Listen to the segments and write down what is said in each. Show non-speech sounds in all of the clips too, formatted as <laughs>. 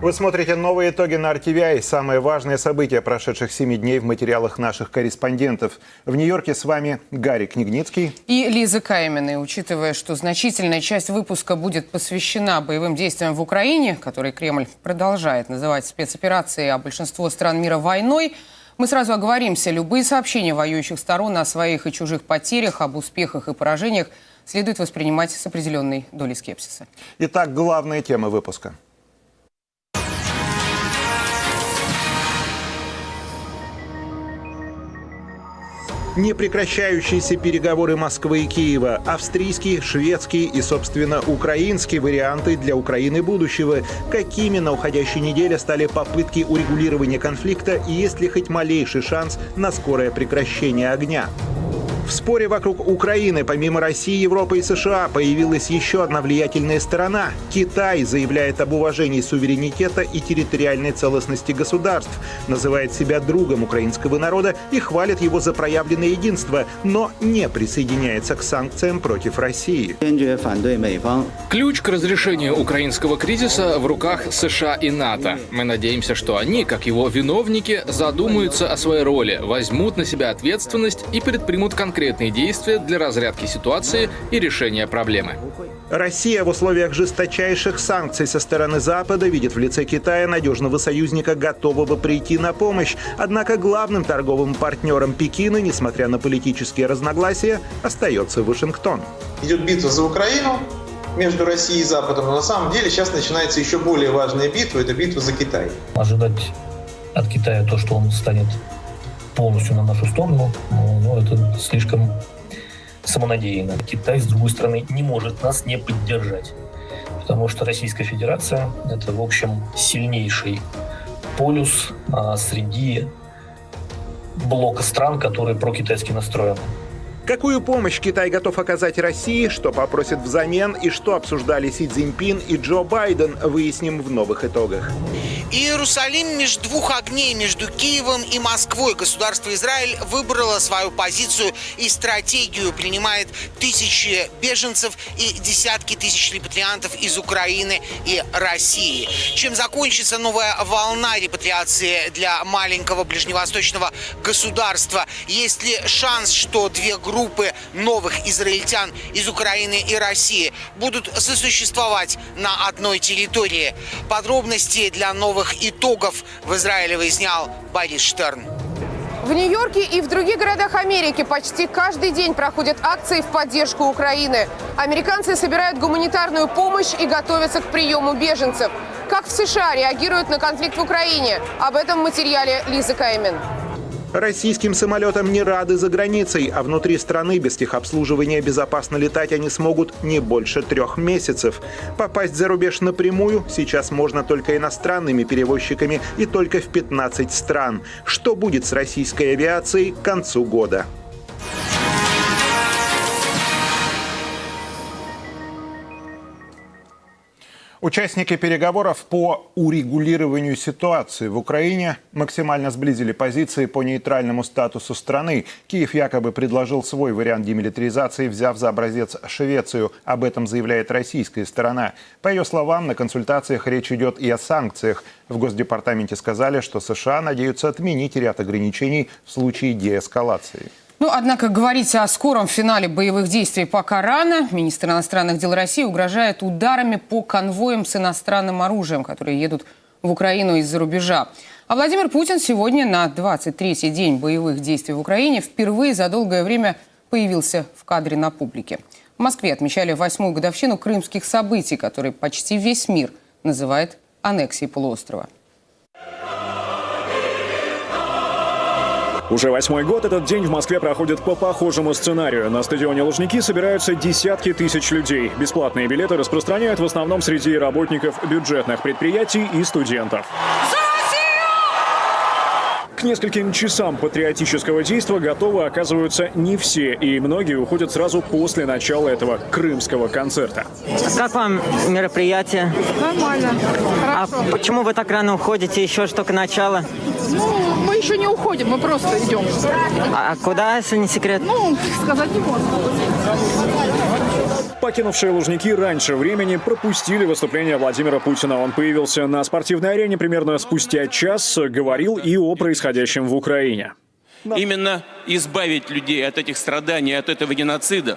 Вы смотрите новые итоги на RTVI. Самые важные события прошедших семи дней в материалах наших корреспондентов. В Нью-Йорке с вами Гарри Книгницкий. И Лиза Каймены. Учитывая, что значительная часть выпуска будет посвящена боевым действиям в Украине, которые Кремль продолжает называть спецоперацией, а большинство стран мира войной, мы сразу оговоримся. Любые сообщения воюющих сторон о своих и чужих потерях, об успехах и поражениях следует воспринимать с определенной долей скепсиса. Итак, главные темы выпуска. Непрекращающиеся переговоры Москвы и Киева, австрийские, шведские и, собственно, украинские варианты для Украины будущего. Какими на уходящей неделе стали попытки урегулирования конфликта и есть ли хоть малейший шанс на скорое прекращение огня? В споре вокруг Украины, помимо России, Европы и США, появилась еще одна влиятельная сторона. Китай заявляет об уважении суверенитета и территориальной целостности государств, называет себя другом украинского народа и хвалит его за проявленное единство, но не присоединяется к санкциям против России. Ключ к разрешению украинского кризиса в руках США и НАТО. Мы надеемся, что они, как его виновники, задумаются о своей роли, возьмут на себя ответственность и предпримут конкретные конкретные действия для разрядки ситуации и решения проблемы. Россия в условиях жесточайших санкций со стороны Запада видит в лице Китая надежного союзника, готового прийти на помощь. Однако главным торговым партнером Пекина, несмотря на политические разногласия, остается Вашингтон. Идет битва за Украину, между Россией и Западом, но на самом деле сейчас начинается еще более важная битва, это битва за Китай. Ожидать от Китая то, что он станет полностью на нашу сторону, ну, это слишком самонадеянно. Китай, с другой стороны, не может нас не поддержать, потому что Российская Федерация — это, в общем, сильнейший полюс а, среди блока стран, которые прокитайски настроены. Какую помощь Китай готов оказать России, что попросит взамен и что обсуждали Си Цзиньпин и Джо Байден, выясним в новых итогах. Иерусалим между двух огней, между Киевом и Москвой. Государство Израиль выбрало свою позицию и стратегию, принимает тысячи беженцев и десятки тысяч репатриантов из Украины и России. Чем закончится новая волна репатриации для маленького ближневосточного государства? Есть ли шанс, что две группы группы новых израильтян из Украины и России будут сосуществовать на одной территории. Подробности для новых итогов в Израиле выяснял Борис Штерн. В Нью-Йорке и в других городах Америки почти каждый день проходят акции в поддержку Украины. Американцы собирают гуманитарную помощь и готовятся к приему беженцев. Как в США реагируют на конфликт в Украине? Об этом в материале Лизы Каймен. Российским самолетам не рады за границей, а внутри страны без техобслуживания безопасно летать они смогут не больше трех месяцев. Попасть за рубеж напрямую сейчас можно только иностранными перевозчиками и только в 15 стран. Что будет с российской авиацией к концу года? Участники переговоров по урегулированию ситуации в Украине максимально сблизили позиции по нейтральному статусу страны. Киев якобы предложил свой вариант демилитаризации, взяв за образец Швецию. Об этом заявляет российская сторона. По ее словам, на консультациях речь идет и о санкциях. В Госдепартаменте сказали, что США надеются отменить ряд ограничений в случае деэскалации. Ну, однако говорить о скором финале боевых действий пока рано. Министр иностранных дел России угрожает ударами по конвоям с иностранным оружием, которые едут в Украину из-за рубежа. А Владимир Путин сегодня на 23-й день боевых действий в Украине впервые за долгое время появился в кадре на публике. В Москве отмечали восьмую годовщину крымских событий, которые почти весь мир называет аннексией полуострова. Уже восьмой год этот день в Москве проходит по похожему сценарию. На стадионе Лужники собираются десятки тысяч людей. Бесплатные билеты распространяют в основном среди работников бюджетных предприятий и студентов. К нескольким часам патриотического действия готовы оказываются не все, и многие уходят сразу после начала этого крымского концерта. Как вам мероприятие? Нормально. А Хорошо. почему вы так рано уходите? Еще ж только начало. Ну, мы еще не уходим, мы просто идем. А а куда, если не секрет? Ну, сказать не можно. Покинувшие Лужники раньше времени пропустили выступление Владимира Путина. Он появился на спортивной арене примерно спустя час, говорил и о происходящем в Украине. Именно избавить людей от этих страданий, от этого геноцида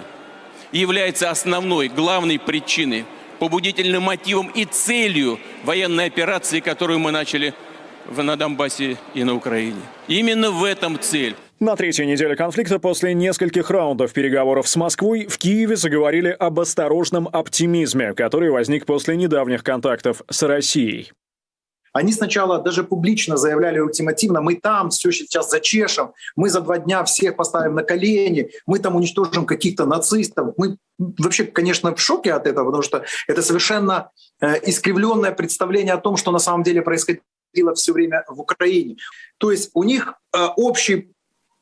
является основной, главной причиной, побудительным мотивом и целью военной операции, которую мы начали на Донбассе и на Украине. Именно в этом цель. На третьей неделе конфликта после нескольких раундов переговоров с Москвой в Киеве заговорили об осторожном оптимизме, который возник после недавних контактов с Россией. Они сначала даже публично заявляли ультимативно, мы там все сейчас зачешем, мы за два дня всех поставим на колени, мы там уничтожим каких-то нацистов. Мы вообще, конечно, в шоке от этого, потому что это совершенно э, искривленное представление о том, что на самом деле происходило все время в Украине. То есть у них э, общий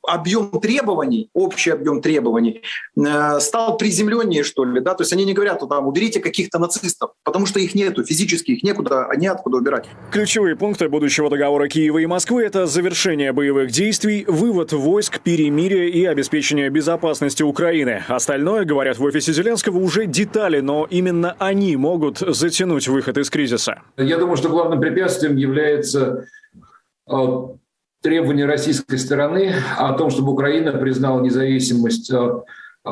объем требований, общий объем требований э, стал приземленнее, что ли, да, то есть они не говорят, там, уберите каких-то нацистов, потому что их нету, физически их некуда, неоткуда убирать. Ключевые пункты будущего договора Киева и Москвы – это завершение боевых действий, вывод войск, перемирие и обеспечение безопасности Украины. Остальное, говорят в офисе Зеленского, уже детали, но именно они могут затянуть выход из кризиса. Я думаю, что главным препятствием является э, требование российской стороны о том, чтобы Украина признала независимость э, э,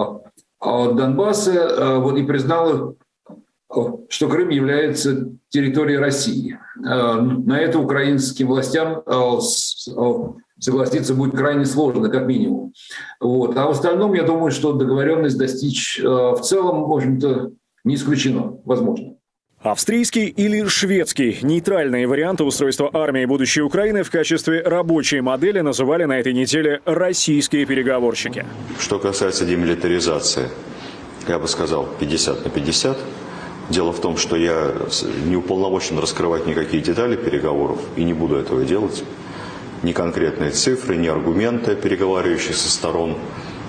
от Донбасса э, вот, и признала, э, что Крым является территорией России. Э, На это украинским властям э, э, согласиться будет крайне сложно, как минимум. Вот. А в остальном, я думаю, что договоренность достичь э, в целом, в общем-то, не исключено, возможно. Австрийский или шведский – нейтральные варианты устройства армии будущей Украины в качестве рабочей модели называли на этой неделе российские переговорщики. Что касается демилитаризации, я бы сказал 50 на 50. Дело в том, что я не уполномочен раскрывать никакие детали переговоров и не буду этого делать. Ни конкретные цифры, ни аргументы переговаривающихся сторон.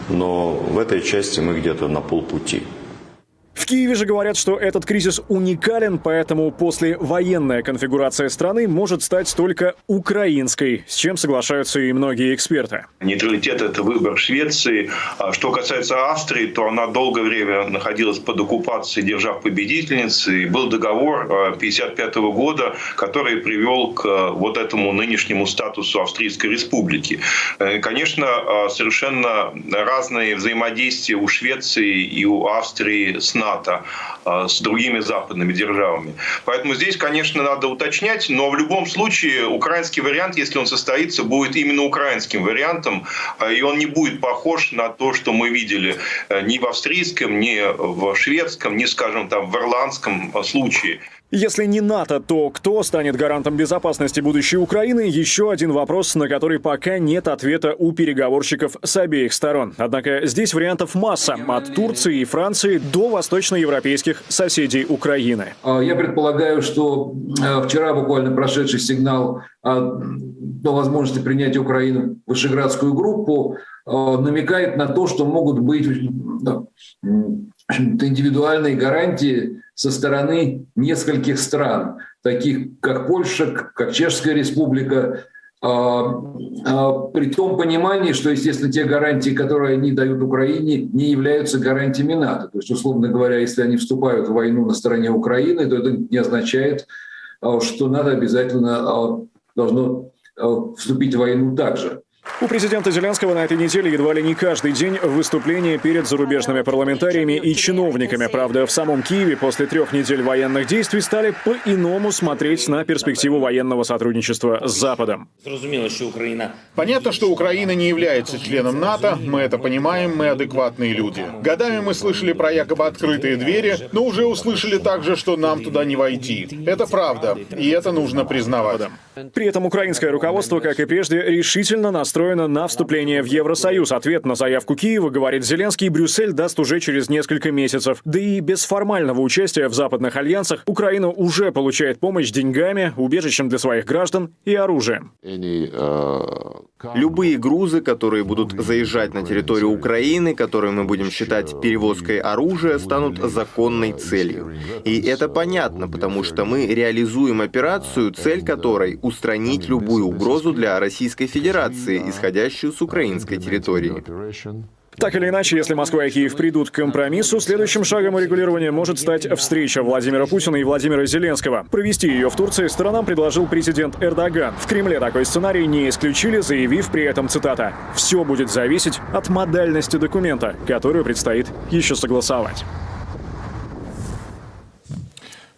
Но в этой части мы где-то на полпути. В Киеве же говорят, что этот кризис уникален, поэтому послевоенная конфигурация страны может стать только украинской, с чем соглашаются и многие эксперты. Нейтралитет – это выбор Швеции. А Что касается Австрии, то она долгое время находилась под оккупацией держав-победительниц. И был договор 1955 года, который привел к э, вот этому нынешнему статусу Австрийской республики. Э, Конечно, совершенно разные взаимодействия у Швеции и у Австрии с НАТО, э, с другими западными державами. Поэтому здесь, конечно, надо уточнять, но в любом случае украинский вариант, если он состоится, будет именно украинским вариантом, э, и он не будет похож на то, что мы видели э, ни в австрийском, ни в шведском, ни, скажем, там, в ирландском э, случае. Если не НАТО, то кто станет гарантом безопасности будущей Украины? Еще один вопрос, на который пока нет ответа у переговорщиков с обеих сторон. Однако здесь вариантов масса, от Турции и Франции до восточноевропейских соседей Украины. А, Я предполагаю, что э, вчера буквально прошедший сигнал о о возможности принятия Украины в Вышеградскую группу намекает на то, что могут быть м, индивидуальные гарантии со стороны нескольких стран, таких как Польша, как Чешская республика, а, а, при том понимании, что, естественно, те гарантии, которые они дают Украине, не являются гарантиями НАТО. То есть, условно говоря, если они вступают в войну на стороне Украины, то это не означает, а, что НАТО обязательно должно вступить в войну также. У президента Зеленского на этой неделе едва ли не каждый день выступления перед зарубежными парламентариями и чиновниками. Правда, в самом Киеве после трех недель военных действий стали по-иному смотреть на перспективу военного сотрудничества с Западом. Понятно, что Украина не является членом НАТО, мы это понимаем, мы адекватные люди. Годами мы слышали про якобы открытые двери, но уже услышали также, что нам туда не войти. Это правда, и это нужно признавать. При этом украинское руководство, как и прежде, решительно настроено настроена на вступление в Евросоюз. Ответ на заявку Киева, говорит Зеленский, Брюссель даст уже через несколько месяцев. Да и без формального участия в западных альянсах Украина уже получает помощь деньгами, убежищем для своих граждан и оружием. Любые грузы, которые будут заезжать на территорию Украины, которые мы будем считать перевозкой оружия, станут законной целью. И это понятно, потому что мы реализуем операцию, цель которой — устранить любую угрозу для Российской Федерации, исходящую с украинской территории. Так или иначе, если Москва и Киев придут к компромиссу, следующим шагом урегулирования может стать встреча Владимира Путина и Владимира Зеленского. Провести ее в Турции сторонам предложил президент Эрдоган. В Кремле такой сценарий не исключили, заявив при этом, цитата, «Все будет зависеть от модальности документа, которую предстоит еще согласовать».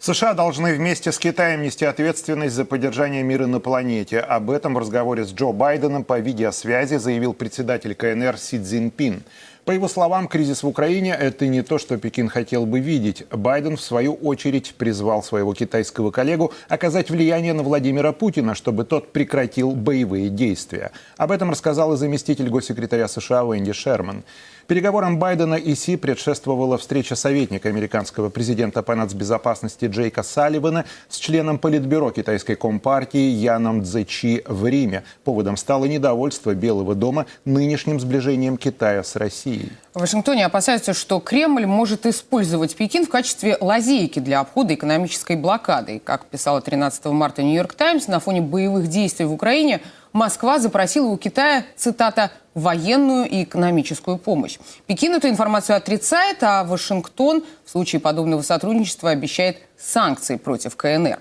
США должны вместе с Китаем нести ответственность за поддержание мира на планете. Об этом в разговоре с Джо Байденом по видеосвязи заявил председатель КНР Си Цзиньпин. По его словам, кризис в Украине – это не то, что Пекин хотел бы видеть. Байден, в свою очередь, призвал своего китайского коллегу оказать влияние на Владимира Путина, чтобы тот прекратил боевые действия. Об этом рассказал и заместитель госсекретаря США Венди Шерман. Переговорам Байдена и Си предшествовала встреча советника американского президента по нацбезопасности Джейка Салливана с членом Политбюро китайской компартии Яном Цзэчи в Риме. Поводом стало недовольство Белого дома нынешним сближением Китая с Россией. В Вашингтоне опасаются, что Кремль может использовать Пекин в качестве лазейки для обхода экономической блокады. Как писала 13 марта «Нью-Йорк Таймс», на фоне боевых действий в Украине Москва запросила у Китая, цитата, военную и экономическую помощь. Пекин эту информацию отрицает, а Вашингтон в случае подобного сотрудничества обещает санкции против КНР.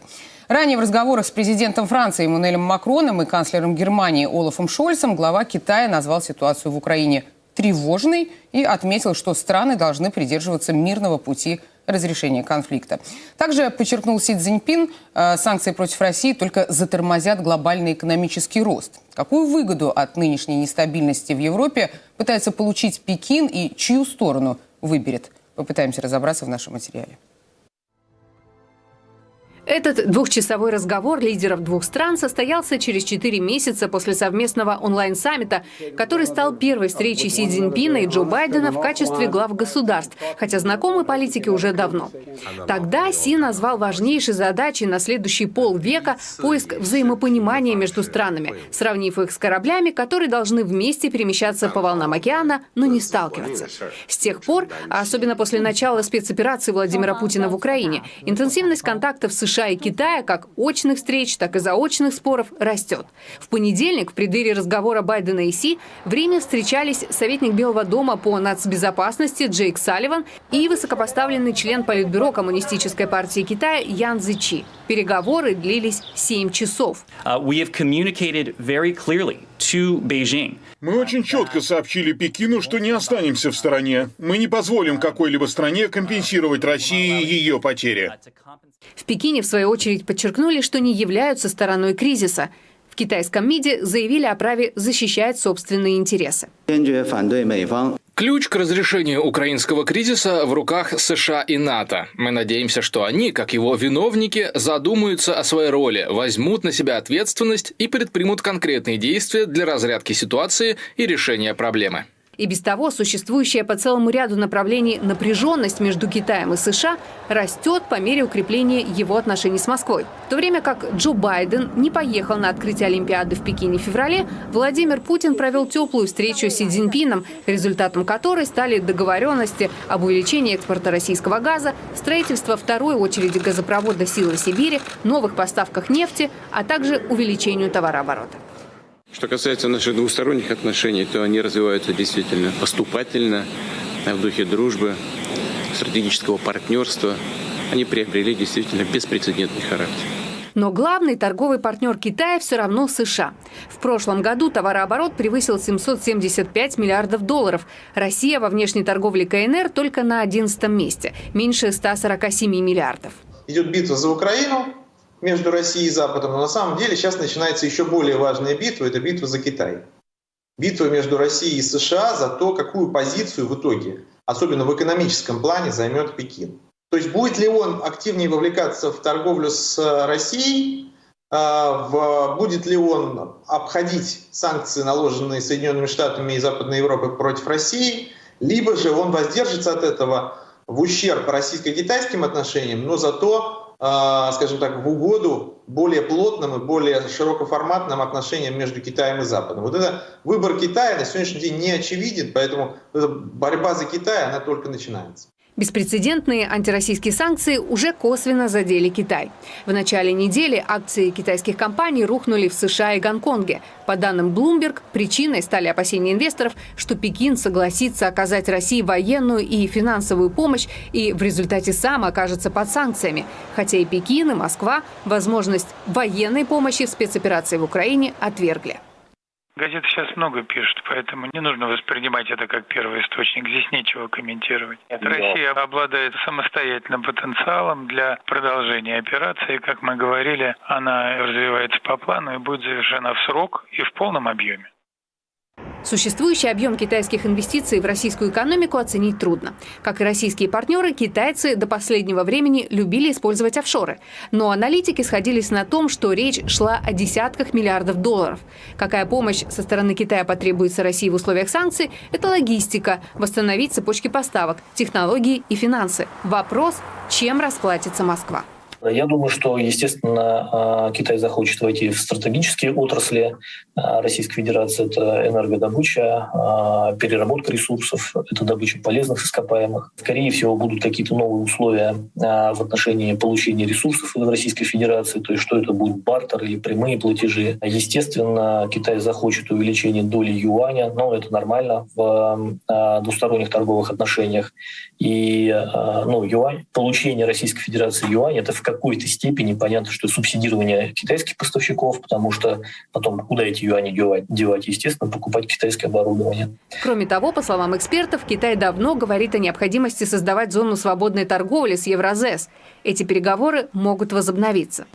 Ранее в разговорах с президентом Франции Эммануэлем Макроном и канцлером Германии Олафом Шольцем глава Китая назвал ситуацию в Украине тревожной и отметил, что страны должны придерживаться мирного пути разрешения конфликта. Также подчеркнул Си Цзиньпин, э, санкции против России только затормозят глобальный экономический рост. Какую выгоду от нынешней нестабильности в Европе пытается получить Пекин и чью сторону выберет? Попытаемся разобраться в нашем материале. Этот двухчасовой разговор лидеров двух стран состоялся через четыре месяца после совместного онлайн-саммита, который стал первой встречей Си Цзиньпина и Джо Байдена в качестве глав государств, хотя знакомы политики уже давно. Тогда Си назвал важнейшей задачей на следующий полвека поиск взаимопонимания между странами, сравнив их с кораблями, которые должны вместе перемещаться по волнам океана, но не сталкиваться. С тех пор, а особенно после начала спецоперации Владимира Путина в Украине, интенсивность контактов США США и Китая как очных встреч, так и заочных споров растет. В понедельник, в преддверии разговора Байдена и Си, в Риме встречались советник Белого дома по нацбезопасности Джейк Салливан и высокопоставленный член Политбюро Коммунистической партии Китая Ян Зичи. Переговоры длились 7 часов. Uh, Мы очень четко сообщили Пекину, что не останемся в стороне. Мы не позволим какой-либо стране компенсировать России ее потери. В Пекине, в свою очередь, подчеркнули, что не являются стороной кризиса. В китайском МИДе заявили о праве защищать собственные интересы. Ключ к разрешению украинского кризиса в руках США и НАТО. Мы надеемся, что они, как его виновники, задумаются о своей роли, возьмут на себя ответственность и предпримут конкретные действия для разрядки ситуации и решения проблемы. И без того существующая по целому ряду направлений напряженность между Китаем и США растет по мере укрепления его отношений с Москвой. В то время как Джо Байден не поехал на открытие Олимпиады в Пекине в феврале, Владимир Путин провел теплую встречу с Си Цзиньпином, результатом которой стали договоренности об увеличении экспорта российского газа, строительство второй очереди газопровода «Силы Сибири», новых поставках нефти, а также увеличению товарооборота. Что касается наших двусторонних отношений, то они развиваются действительно поступательно, в духе дружбы, стратегического партнерства. Они приобрели действительно беспрецедентный характер. Но главный торговый партнер Китая все равно США. В прошлом году товарооборот превысил 775 миллиардов долларов. Россия во внешней торговле КНР только на 11 месте, меньше 147 миллиардов. Идет битва за Украину, между Россией и Западом, но на самом деле сейчас начинается еще более важная битва, это битва за Китай. Битва между Россией и США за то, какую позицию в итоге, особенно в экономическом плане, займет Пекин. То есть будет ли он активнее вовлекаться в торговлю с Россией, в, будет ли он обходить санкции, наложенные Соединенными Штатами и Западной Европой против России, либо же он воздержится от этого в ущерб российско-китайским отношениям, но зато, скажем так, в угоду более плотным и более широкоформатным отношениям между Китаем и Западом. Вот это выбор Китая на сегодняшний день не очевиден, поэтому борьба за Китай, она только начинается. Беспрецедентные антироссийские санкции уже косвенно задели Китай. В начале недели акции китайских компаний рухнули в США и Гонконге. По данным Bloomberg, причиной стали опасения инвесторов, что Пекин согласится оказать России военную и финансовую помощь и в результате сам окажется под санкциями. Хотя и Пекин, и Москва возможность военной помощи в спецоперации в Украине отвергли. Газеты сейчас много пишут, поэтому не нужно воспринимать это как первый источник. Здесь нечего комментировать. Нет, Россия обладает самостоятельным потенциалом для продолжения операции. Как мы говорили, она развивается по плану и будет завершена в срок и в полном объеме. Существующий объем китайских инвестиций в российскую экономику оценить трудно. Как и российские партнеры, китайцы до последнего времени любили использовать офшоры. Но аналитики сходились на том, что речь шла о десятках миллиардов долларов. Какая помощь со стороны Китая потребуется России в условиях санкций – это логистика, восстановить цепочки поставок, технологии и финансы. Вопрос – чем расплатится Москва? Я думаю, что, естественно, а, Китай захочет войти в стратегические отрасли а, Российской Федерации. Это энергодобыча, а, переработка ресурсов, это добыча полезных ископаемых. Скорее всего, будут какие-то новые условия в отношении получения ресурсов в Российской Федерации, то есть что это будет бартер или прямые платежи. Естественно, Китай захочет увеличения доли юаня, но это нормально в двусторонних торговых отношениях. И ну, юань, получение Российской Федерации юаня – это в какой-то степени понятно, что субсидирование китайских поставщиков, потому что потом куда эти юани девать? девать? Естественно, покупать китайское оборудование. Кроме того, по словам экспертов, Китай давно говорит о необходимости создавать зону свободной торговли с Евразес. Эти переговоры могут возобновиться.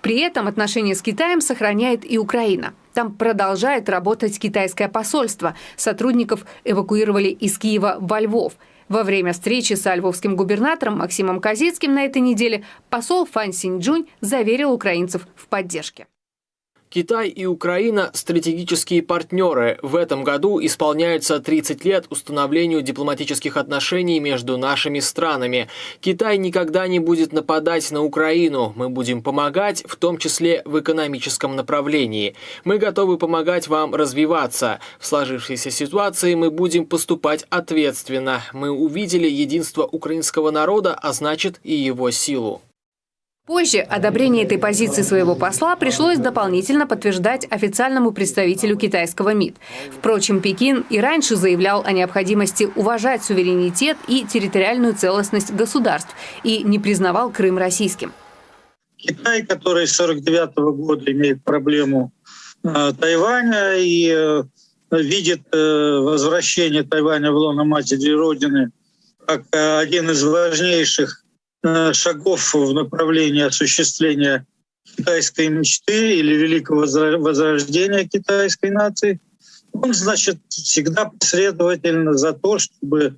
При этом отношения с Китаем сохраняет и Украина. Там продолжает работать китайское посольство. Сотрудников эвакуировали из Киева во Львов – во время встречи с львовским губернатором Максимом Козицким на этой неделе посол Фан Синьчжунь заверил украинцев в поддержке. Китай и Украина – стратегические партнеры. В этом году исполняется 30 лет установлению дипломатических отношений между нашими странами. Китай никогда не будет нападать на Украину. Мы будем помогать, в том числе в экономическом направлении. Мы готовы помогать вам развиваться. В сложившейся ситуации мы будем поступать ответственно. Мы увидели единство украинского народа, а значит и его силу. Позже одобрение этой позиции своего посла пришлось дополнительно подтверждать официальному представителю китайского МИД. Впрочем, Пекин и раньше заявлял о необходимости уважать суверенитет и территориальную целостность государств и не признавал Крым российским. Китай, который с 1949 года имеет проблему э, Тайваня и э, видит э, возвращение Тайваня в лоно матери Родины как э, один из важнейших шагов в направлении осуществления китайской мечты или великого возрождения китайской нации, он, значит, всегда последовательно за то, чтобы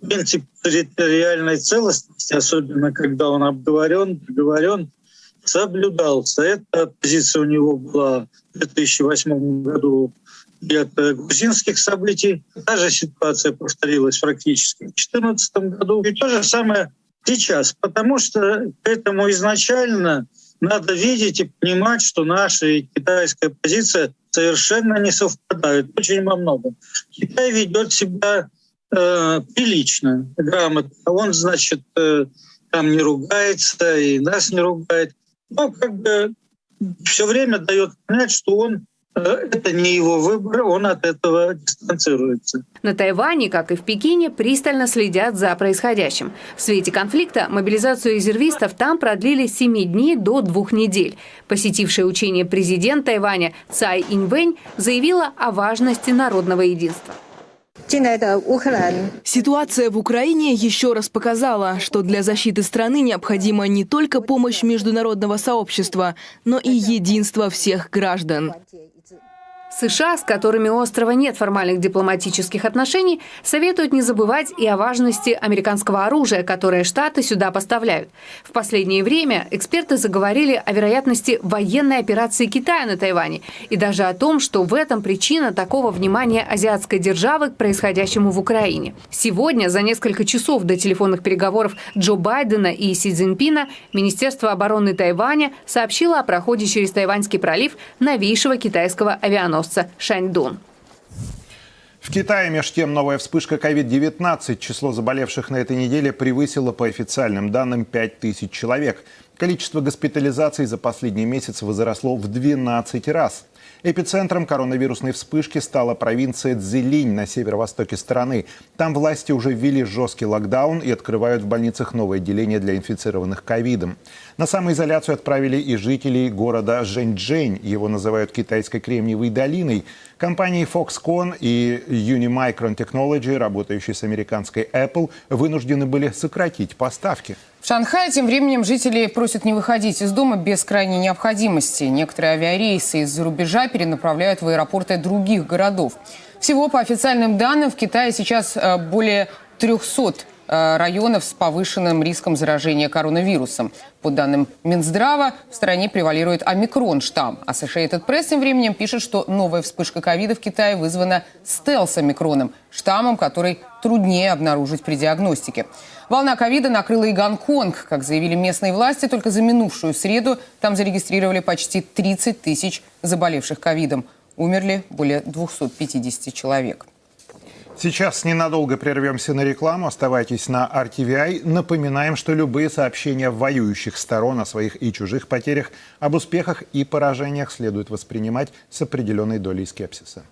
принцип территориальной целостности, особенно когда он обговорен, договорен, соблюдался. Эта позиция у него была в 2008 году и от грузинских событий. Та же ситуация повторилась практически в 2014 году. И то же самое сейчас, потому что к этому изначально надо видеть и понимать, что наша и китайская позиция совершенно не совпадают очень во многом. Китай ведет себя э, прилично, грамотно. Он, значит, э, там не ругается и нас не ругает. Но как бы все время дает понять, что он это не его выбор, он от этого дистанцируется. На Тайване, как и в Пекине, пристально следят за происходящим. В свете конфликта мобилизацию резервистов там продлили с 7 дней до двух недель. Посетившая учение президент Тайваня Цай Инвэнь заявила о важности народного единства. Ситуация в Украине еще раз показала, что для защиты страны необходима не только помощь международного сообщества, но и единство всех граждан. США, с которыми у острова нет формальных дипломатических отношений, советуют не забывать и о важности американского оружия, которое Штаты сюда поставляют. В последнее время эксперты заговорили о вероятности военной операции Китая на Тайване и даже о том, что в этом причина такого внимания азиатской державы к происходящему в Украине. Сегодня, за несколько часов до телефонных переговоров Джо Байдена и Си Цзиньпина, Министерство обороны Тайваня сообщило о проходе через Тайваньский пролив новейшего китайского авианосца авианосца «Шаньдун». В Китае, между тем, новая вспышка COVID-19. Число заболевших на этой неделе превысило по официальным данным 5000 человек. Количество госпитализаций за последний месяц возросло в 12 раз. Эпицентром коронавирусной вспышки стала провинция Цзилинь на северо-востоке страны. Там власти уже ввели жесткий локдаун и открывают в больницах новое отделение для инфицированных ковидом. На самоизоляцию отправили и жителей города Жэньчжэнь. Его называют китайской кремниевой долиной. Компании Foxconn и Unimicron Technology, работающие с американской Apple, вынуждены были сократить поставки. В Шанхае тем временем жители просят не выходить из дома без крайней необходимости. Некоторые авиарейсы из-за рубежа перенаправляют в аэропорты других городов. Всего, по официальным данным, в Китае сейчас э, более 300 э, районов с повышенным риском заражения коронавирусом. По данным Минздрава, в стране превалирует омикрон-штамм. А Associated Press тем временем пишет, что новая вспышка ковида в Китае вызвана стелс-омикроном, штаммом, который труднее обнаружить при диагностике. Волна ковида накрыла и Гонконг. Как заявили местные власти, только за минувшую среду там зарегистрировали почти 30 тысяч заболевших ковидом. Умерли более 250 человек. Сейчас ненадолго прервемся на рекламу. Оставайтесь на RTVI. Напоминаем, что любые сообщения воюющих сторон о своих и чужих потерях, об успехах и поражениях следует воспринимать с определенной долей скепсиса.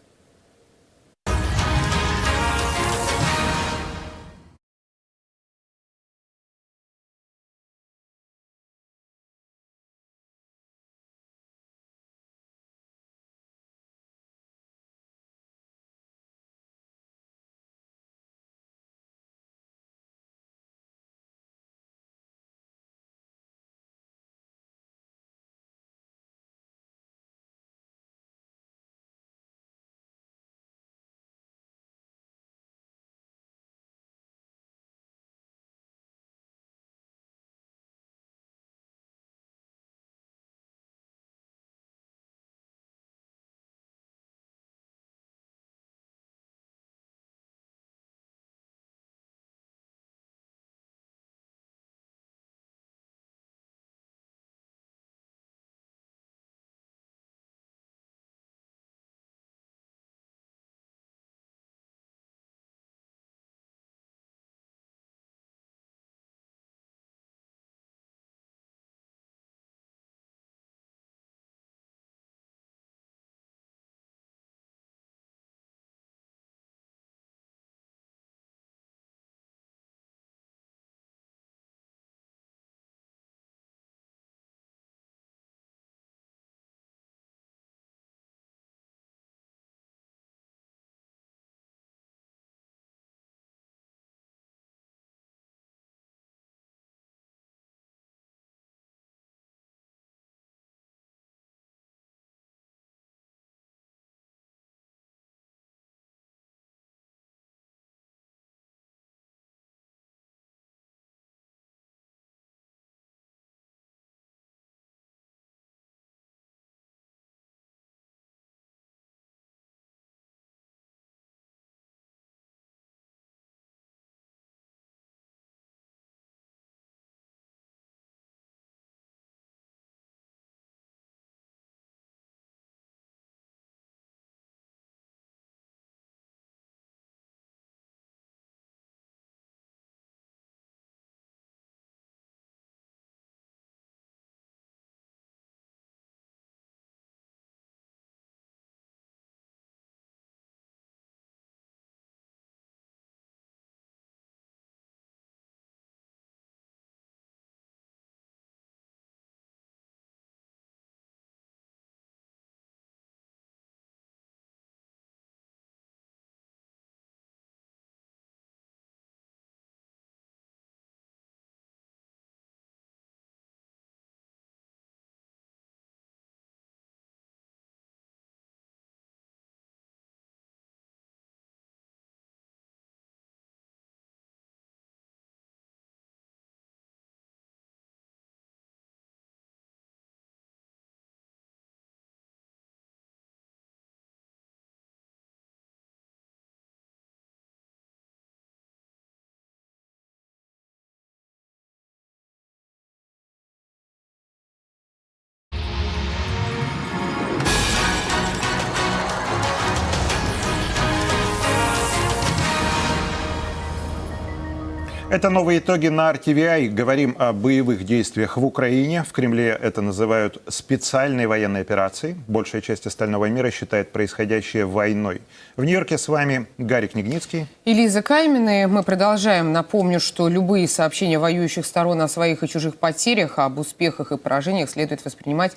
Это новые итоги на RTVI. Говорим о боевых действиях в Украине. В Кремле это называют специальной военной операцией. Большая часть остального мира считает происходящее войной. В Нью-Йорке с вами Гарик Книгницкий. И Лиза Каймина. Мы продолжаем. Напомню, что любые сообщения воюющих сторон о своих и чужих потерях, об успехах и поражениях следует воспринимать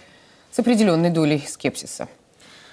с определенной долей скепсиса.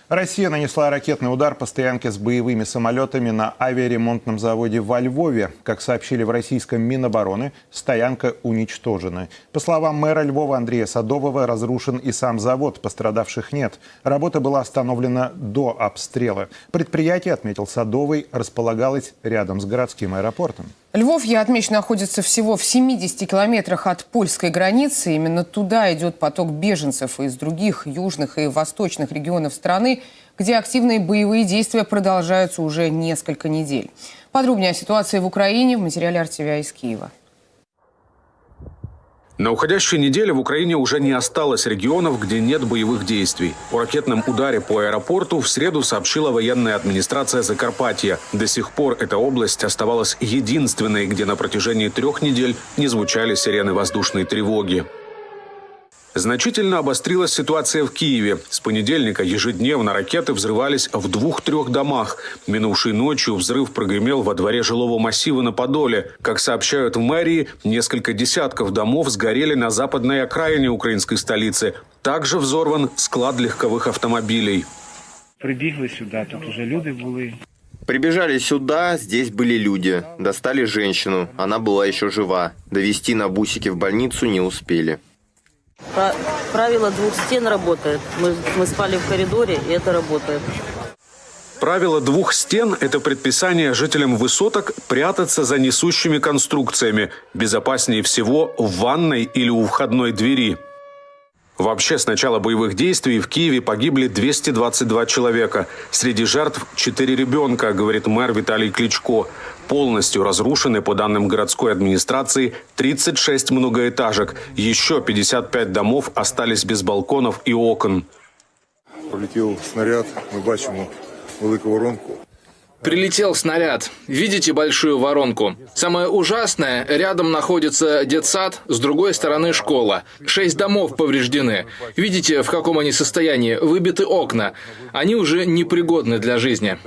Россия нанесла ракетный удар по стоянке с боевыми самолетами на авиаремонтном заводе во Львове. Как сообщили в российском Минобороны, стоянка уничтожена. По словам мэра Львова Андрея Садового, разрушен и сам завод, пострадавших нет. Работа была остановлена до обстрела. Предприятие, отметил Садовый, располагалось рядом с городским аэропортом. Львов, я отмечу, находится всего в 70 километрах от польской границы. Именно туда идет поток беженцев из других южных и восточных регионов страны, где активные боевые действия продолжаются уже несколько недель. Подробнее о ситуации в Украине в материале Артевия из Киева. На уходящей неделе в Украине уже не осталось регионов, где нет боевых действий. О ракетном ударе по аэропорту в среду сообщила военная администрация Закарпатья. До сих пор эта область оставалась единственной, где на протяжении трех недель не звучали сирены воздушной тревоги. Значительно обострилась ситуация в Киеве. С понедельника ежедневно ракеты взрывались в двух-трех домах. Минувшей ночью взрыв прогремел во дворе жилого массива на Подоле. Как сообщают в мэрии, несколько десятков домов сгорели на западной окраине украинской столицы. Также взорван склад легковых автомобилей. Прибігли сюда, тут уже люди были. Прибежали сюда, здесь были люди. Достали женщину, она была еще жива. Довести на бусике в больницу не успели. Правило двух стен работает. Мы, мы спали в коридоре, и это работает. Правило двух стен – это предписание жителям высоток прятаться за несущими конструкциями. Безопаснее всего в ванной или у входной двери. Вообще, с начала боевых действий в Киеве погибли 222 человека. Среди жертв 4 ребенка, говорит мэр Виталий Кличко. Полностью разрушены, по данным городской администрации, 36 многоэтажек. Еще 55 домов остались без балконов и окон. Полетел снаряд, мы бачимо велику воронку. Прилетел снаряд. Видите большую воронку? Самое ужасное, рядом находится детсад, с другой стороны школа. Шесть домов повреждены. Видите, в каком они состоянии? Выбиты окна. Они уже непригодны для жизни.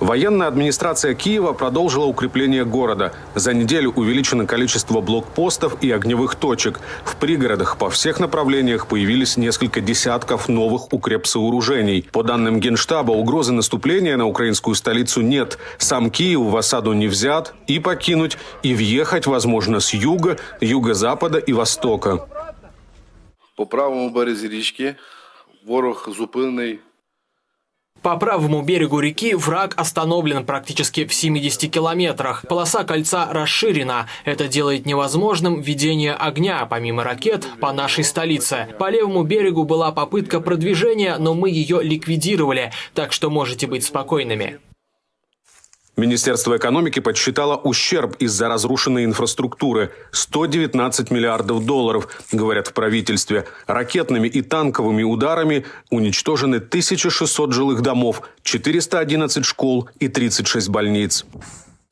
Военная администрация Киева продолжила укрепление города. За неделю увеличено количество блокпостов и огневых точек. В пригородах по всех направлениях появились несколько десятков новых укрепсооружений. По данным Генштаба, угрозы наступления на украинскую столицу нет. Сам Киев в осаду не взят и покинуть, и въехать возможно с юга, юго-запада и востока. По правому березі річки ворог зупинений по правому берегу реки враг остановлен практически в 70 километрах. Полоса кольца расширена. Это делает невозможным ведение огня, помимо ракет, по нашей столице. По левому берегу была попытка продвижения, но мы ее ликвидировали, так что можете быть спокойными. Министерство экономики подсчитало ущерб из-за разрушенной инфраструктуры – 119 миллиардов долларов, говорят в правительстве. Ракетными и танковыми ударами уничтожены 1600 жилых домов, 411 школ и 36 больниц.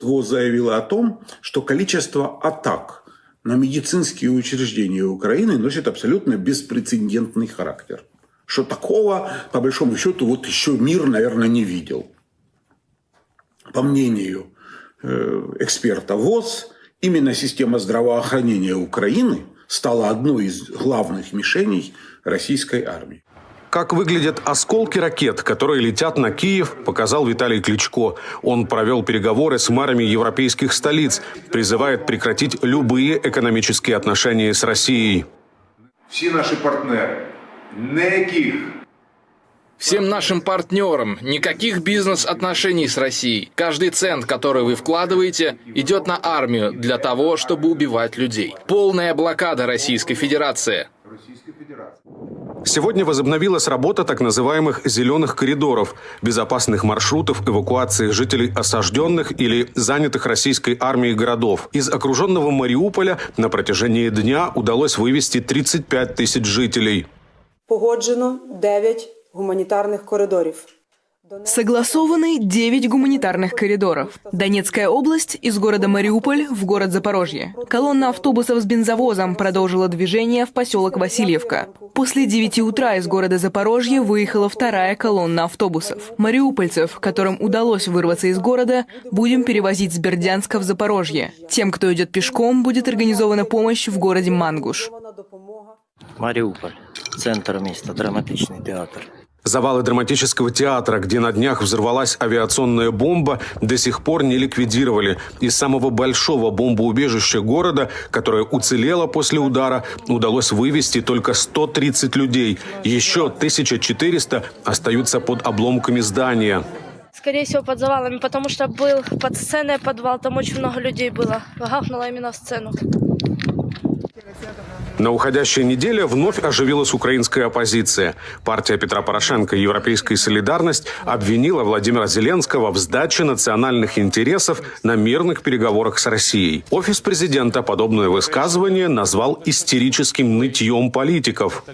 ВОЗ заявила о том, что количество атак на медицинские учреждения Украины носит абсолютно беспрецедентный характер. Что такого, по большому счету, вот еще мир, наверное, не видел по мнению э, эксперта ВОЗ, именно система здравоохранения Украины стала одной из главных мишеней российской армии. Как выглядят осколки ракет, которые летят на Киев, показал Виталий Кличко. Он провел переговоры с мэрами европейских столиц, призывает прекратить любые экономические отношения с Россией. Все наши партнеры, никаких Всем нашим партнерам никаких бизнес-отношений с Россией. Каждый цент, который вы вкладываете, идет на армию для того, чтобы убивать людей. Полная блокада Российской Федерации. Сегодня возобновилась работа так называемых «зеленых коридоров» – безопасных маршрутов эвакуации жителей осажденных или занятых российской армией городов. Из окруженного Мариуполя на протяжении дня удалось вывести 35 тысяч жителей. Погоджено 9 гуманітарних коридорів. Согласованы 9 гуманитарных коридоров. Донецкая область из города Мариуполь в город Запорожье. Колонна автобусов с бензовозом продолжила движение в поселок Васильевка. После 9 утра из города Запорожье выехала вторая колонна автобусов. Мариупольцев, которым удалось вырваться из города, будем перевозить с Бердянска в Запорожье. Тем, кто идет пешком, будет организована помощь в городе Мангуш. Мариуполь. Центр места. Драматичный театр. Завалы драматического театра, где на днях взорвалась авиационная бомба, до сих пор не ликвидировали. Из самого большого бомбоубежища города, которое уцелело после удара, удалось вывести только 130 людей. Еще 1400 остаются под обломками здания. Скорее всего, под завалами, потому что был под сценой подвал, там очень много людей было. Гахнуло именно в сцену. На уходящей неделе вновь оживилась украинская оппозиция. Партия Петра Порошенко «Европейская солидарность» обвинила Владимира Зеленского в сдаче национальных интересов на мирных переговорах с Россией. Офис президента подобное высказывание назвал истерическим нытьем политиков.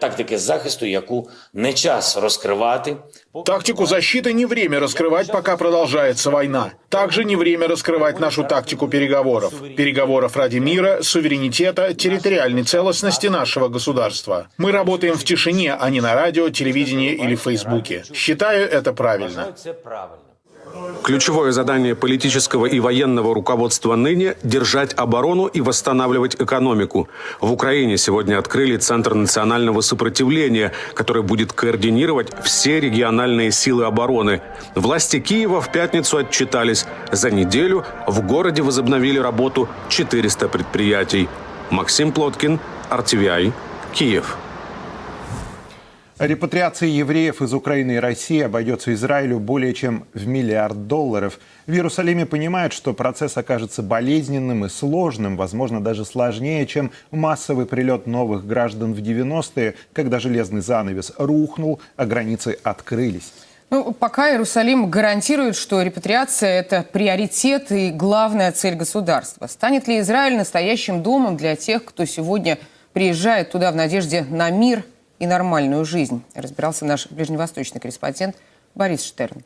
Тактики захисту, яку не час розкривати. Тактику защиты не время раскрывать, пока продолжается война. Также не время раскрывать нашу тактику переговоров. Переговоров ради мира, суверенитета, территориальной целостности нашего государства. Мы работаем в тишине, а не на радио, телевидении или Фейсбуке. Считаю это правильно. Ключевое задание политического и военного руководства ныне – держать оборону и восстанавливать экономику. В Украине сегодня открыли Центр национального сопротивления, который будет координировать все региональные силы обороны. Власти Киева в пятницу отчитались. За неделю в городе возобновили работу 400 предприятий. Максим Плоткин, RTVI, Киев. Репатриация евреев из Украины и России обойдется Израилю более чем в миллиард долларов. В Иерусалиме понимают, что процесс окажется болезненным и сложным, возможно, даже сложнее, чем массовый прилет новых граждан в 90-е, когда железный занавес рухнул, а границы открылись. Ну, пока Иерусалим гарантирует, что репатриация – это приоритет и главная цель государства. Станет ли Израиль настоящим домом для тех, кто сегодня приезжает туда в надежде на мир и нормальную жизнь, разбирался наш ближневосточный корреспондент Борис Штерн.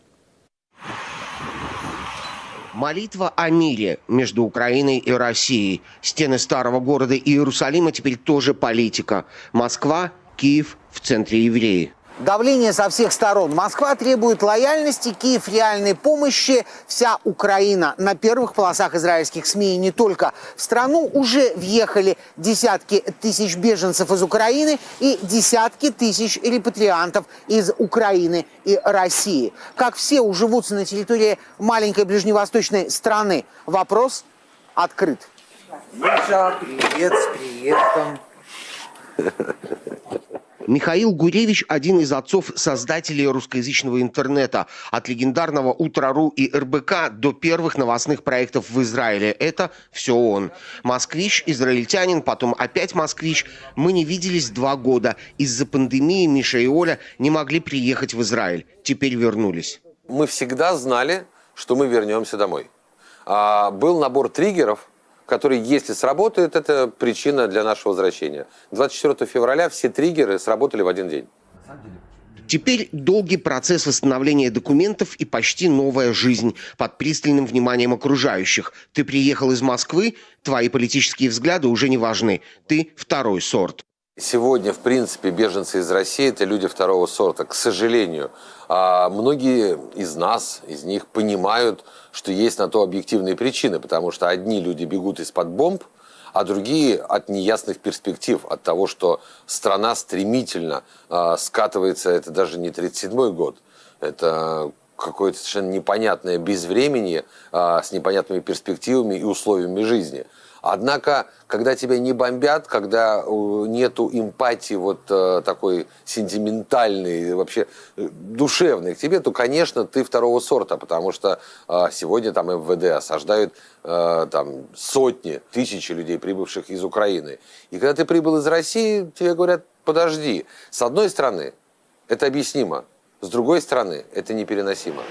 Молитва о мире между Украиной и Россией. Стены старого города Иерусалима теперь тоже политика. Москва, Киев в центре евреи. Давление со всех сторон. Москва требует лояльности, Киев реальной помощи. Вся Украина на первых полосах израильских СМИ и не только. В страну уже въехали десятки тысяч беженцев из Украины и десятки тысяч репатриантов из Украины и России. Как все уживутся на территории маленькой ближневосточной страны? Вопрос открыт. Миша, привет, с приездом. Михаил Гуревич – один из отцов-создателей русскоязычного интернета. От легендарного «Утро.ру» и РБК до первых новостных проектов в Израиле. Это все он. Москвич, израильтянин, потом опять москвич. Мы не виделись два года. Из-за пандемии Миша и Оля не могли приехать в Израиль. Теперь вернулись. Мы всегда знали, что мы вернемся домой. А, был набор триггеров – который, если сработает, это причина для нашего возвращения. 24 февраля все триггеры сработали в один день. Теперь долгий процесс восстановления документов и почти новая жизнь под пристальным вниманием окружающих. Ты приехал из Москвы, твои политические взгляды уже не важны. Ты второй сорт. Сегодня, в принципе, беженцы из России – это люди второго сорта, к сожалению. А многие из нас, из них понимают, что есть на то объективные причины, потому что одни люди бегут из-под бомб, а другие от неясных перспектив, от того, что страна стремительно э, скатывается, это даже не 37-й год, это какое-то совершенно непонятное безвременье э, с непонятными перспективами и условиями жизни – Однако, когда тебя не бомбят, когда э, нету эмпатии вот э, такой сентиментальной, вообще э, душевной к тебе, то, конечно, ты второго сорта, потому что сегодня там МВД осаждают там сотни, тысячи людей, прибывших из Украины. И когда ты прибыл из России, тебе говорят, подожди. С одной стороны, это объяснимо. С другой стороны, это непереносимо.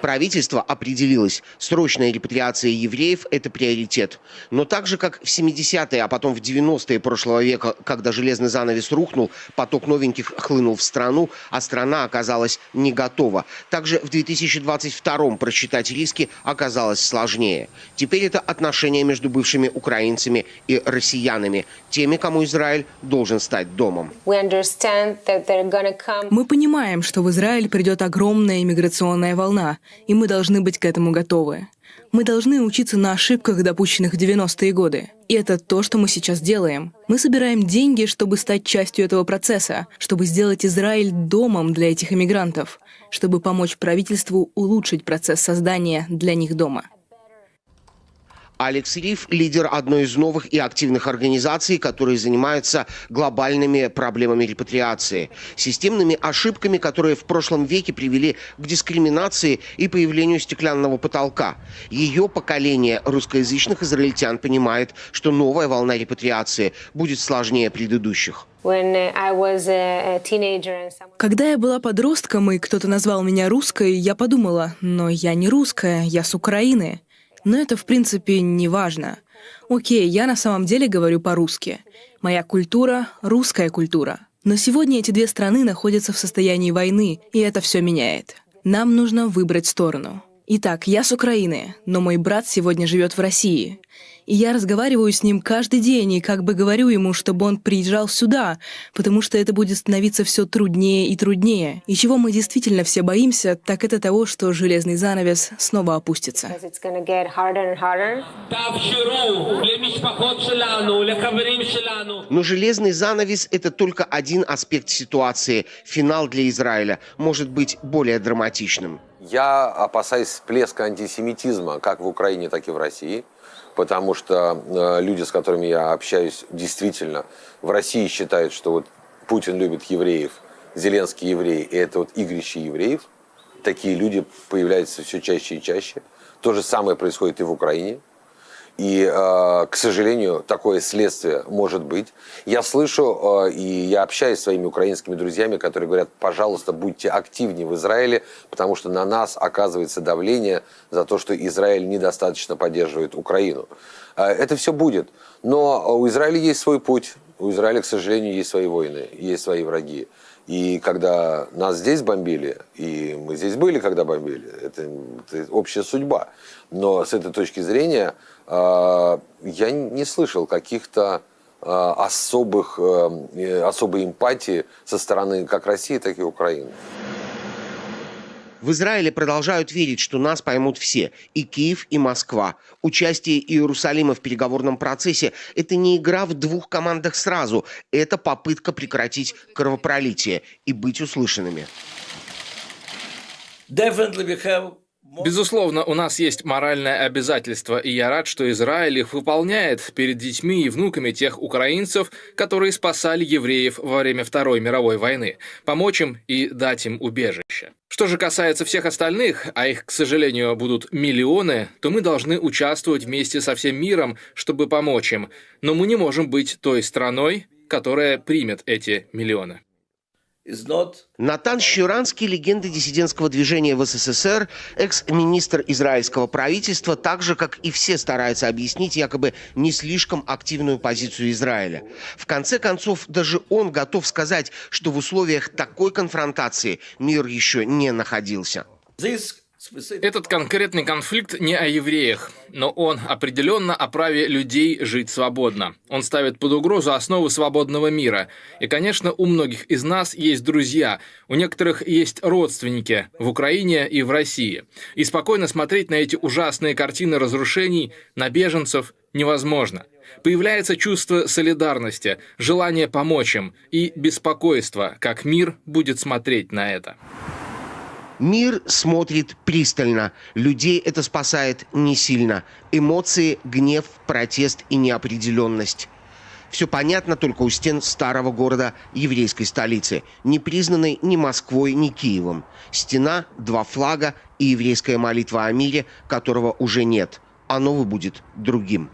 Правительство определилось, срочная репатриация евреев – это приоритет. Но так же, как в 70-е, а потом в 90-е прошлого века, когда железный занавес рухнул, поток новеньких хлынул в страну, а страна оказалась не готова. Также в 2022 просчитать риски оказалось сложнее. Теперь это отношения между бывшими украинцами и россиянами, теми, кому Израиль должен стать домом. Мы понимаем, что в Израиль придет огромная иммиграционная волна, и мы должны быть к этому готовы. Мы должны учиться на ошибках, допущенных в 90-е годы. И это то, что мы сейчас делаем. Мы собираем деньги, чтобы стать частью этого процесса, чтобы сделать Израиль домом для этих иммигрантов, чтобы помочь правительству улучшить процесс создания для них дома. Алекс Риф – лидер одной из новых и активных организаций, которые занимаются глобальными проблемами репатриации, системными ошибками, которые в прошлом веке привели к дискриминации и появлению стеклянного потолка. Ее поколение русскоязычных израильтян понимает, что новая волна репатриации будет сложнее предыдущих. Когда я была подростком и кто-то назвал меня русской, я подумала, но я не русская, я с Украины. Но это, в принципе, не важно. Окей, я на самом деле говорю по-русски. Моя культура — русская культура. Но сегодня эти две страны находятся в состоянии войны, и это все меняет. Нам нужно выбрать сторону. Итак, я с Украины, но мой брат сегодня живет в России. И я разговариваю с ним каждый день и как бы говорю ему, чтобы он приезжал сюда, потому что это будет становиться все труднее и труднее. И чего мы действительно все боимся, так это того, что железный занавес снова опустится. Но железный занавес – это только один аспект ситуации. Финал для Израиля может быть более драматичным. Я опасаюсь всплеска антисемитизма как в Украине, так и в России – потому что э, люди, с которыми я общаюсь, действительно в России считают, что вот Путин любит евреев, Зеленский еврей, и это вот игрище евреев. Такие люди появляются все чаще и чаще. То же самое происходит и в Украине. И, э, к сожалению, такое следствие может быть. Я слышу э, и я общаюсь с своими украинскими друзьями, которые говорят, пожалуйста, будьте активнее в Израиле, потому что на нас оказывается давление за то, что Израиль недостаточно поддерживает Украину. Э, это все будет. Но у Израиля есть свой путь. У Израиля, к сожалению, есть свои войны, есть свои враги. И когда нас здесь бомбили, и мы здесь были, когда бомбили, это, это общая судьба. Но с этой точки зрения я не слышал каких-то э, особых, э, особой эмпатии со стороны как России, так и Украины. В Израиле продолжают верить, что нас поймут все – и Киев, и Москва. Участие Иерусалима в переговорном процессе – это не игра в двух командах сразу, это попытка прекратить кровопролитие и быть услышанными. Безусловно, у нас есть моральное обязательство, и я рад, что Израиль их выполняет перед детьми и внуками тех украинцев, которые спасали евреев во время Второй мировой войны, помочь им и дать им убежище. Что же касается всех остальных, а их, к сожалению, будут миллионы, то мы должны участвовать вместе со всем миром, чтобы помочь им. Но мы не можем быть той страной, которая примет эти миллионы. Натан Щуранский, легенда диссидентского движения в СССР, экс-министр израильского правительства, так же, как и все, старается объяснить якобы не слишком активную позицию Израиля. В конце концов, даже он готов сказать, что в условиях такой конфронтации мир еще не находился. Этот конкретный конфликт не о евреях, но он определенно о праве людей жить свободно. Он ставит под угрозу основы свободного мира. И, конечно, у многих из нас есть друзья, у некоторых есть родственники в Украине и в России. И спокойно смотреть на эти ужасные картины разрушений, на беженцев невозможно. Появляется чувство солидарности, желание помочь им и беспокойство, как мир будет смотреть на это. Мир смотрит пристально. Людей это спасает не сильно. Эмоции, гнев, протест и неопределенность. Все понятно только у стен старого города еврейской столицы, не признанной ни Москвой, ни Киевом. Стена, два флага и еврейская молитва о мире, которого уже нет. А новый будет другим.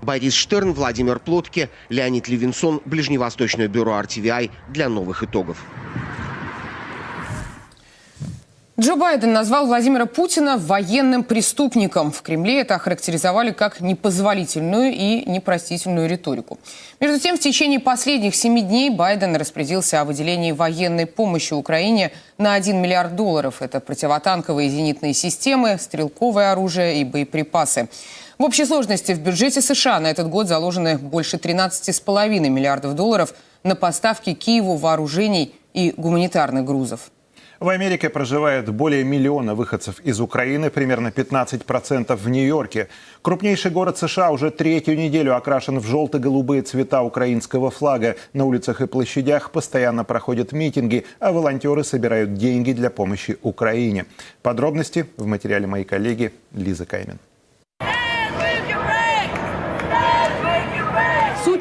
Борис Штерн, Владимир Плотке, Леонид Левинсон, Ближневосточное бюро RTVI для новых итогов. Джо Байден назвал Владимира Путина военным преступником. В Кремле это охарактеризовали как непозволительную и непростительную риторику. Между тем, в течение последних семи дней Байден распорядился о выделении военной помощи Украине на 1 миллиард долларов. Это противотанковые зенитные системы, стрелковое оружие и боеприпасы. В общей сложности в бюджете США на этот год заложены больше 13,5 миллиардов долларов на поставки Киеву вооружений и гуманитарных грузов. В Америке проживает более миллиона выходцев из Украины, примерно 15% в Нью-Йорке. Крупнейший город США уже третью неделю окрашен в желто-голубые цвета украинского флага. На улицах и площадях постоянно проходят митинги, а волонтеры собирают деньги для помощи Украине. Подробности в материале моей коллеги Лизы Каймин.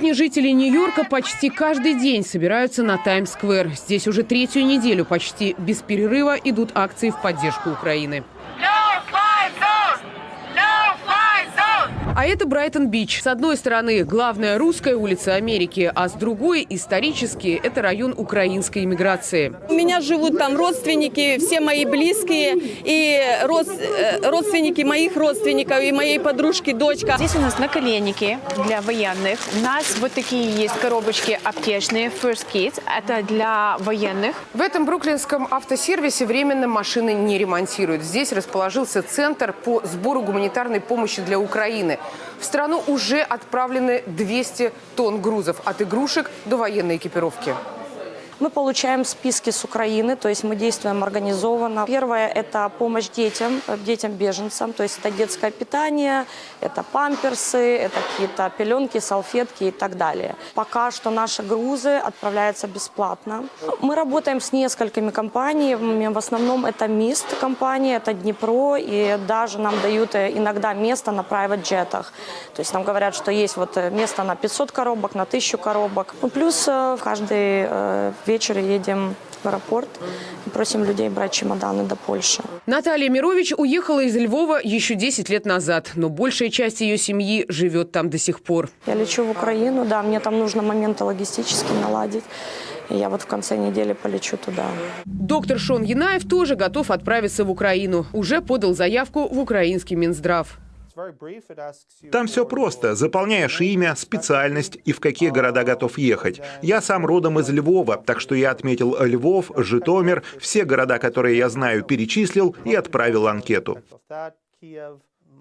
Сотни жителей Нью-Йорка почти каждый день собираются на Таймс-сквер. Здесь уже третью неделю почти без перерыва идут акции в поддержку Украины. А это Брайтон-Бич. С одной стороны, главная русская улица Америки, а с другой, исторически, это район украинской иммиграции. У меня живут там родственники, все мои близкие, и род, э, родственники моих родственников, и моей подружки, дочка. Здесь у нас наколенники для военных. У нас вот такие есть коробочки аптечные, First Kit. Это для военных. В этом бруклинском автосервисе временно машины не ремонтируют. Здесь расположился центр по сбору гуманитарной помощи для Украины. В страну уже отправлены 200 тонн грузов от игрушек до военной экипировки. Мы получаем списки с Украины, то есть мы действуем организованно. Первое – это помощь детям, детям-беженцам, то есть это детское питание, это памперсы, это какие-то пеленки, салфетки и так далее. Пока что наши грузы отправляются бесплатно. Мы работаем с несколькими компаниями, в основном это МИСТ компания, это Днепро, и даже нам дают иногда место на private джетах. То есть нам говорят, что есть вот место на 500 коробок, на 1000 коробок. Ну, плюс в каждый вечер едем в аэропорт и просим людей брать чемоданы до Польши. Наталья Мирович уехала из Львова еще 10 лет назад, но большая часть ее семьи живет там до сих пор. Я лечу в Украину, да, мне там нужно моменты логистически наладить. И я вот в конце недели полечу туда. Доктор Шон Янаев тоже готов отправиться в Украину. Уже подал заявку в украинский Минздрав. Там все просто. Заполняешь имя, специальность и в какие города готов ехать. Я сам родом из Львова, так что я отметил Львов, Житомир, все города, которые я знаю, перечислил и отправил анкету.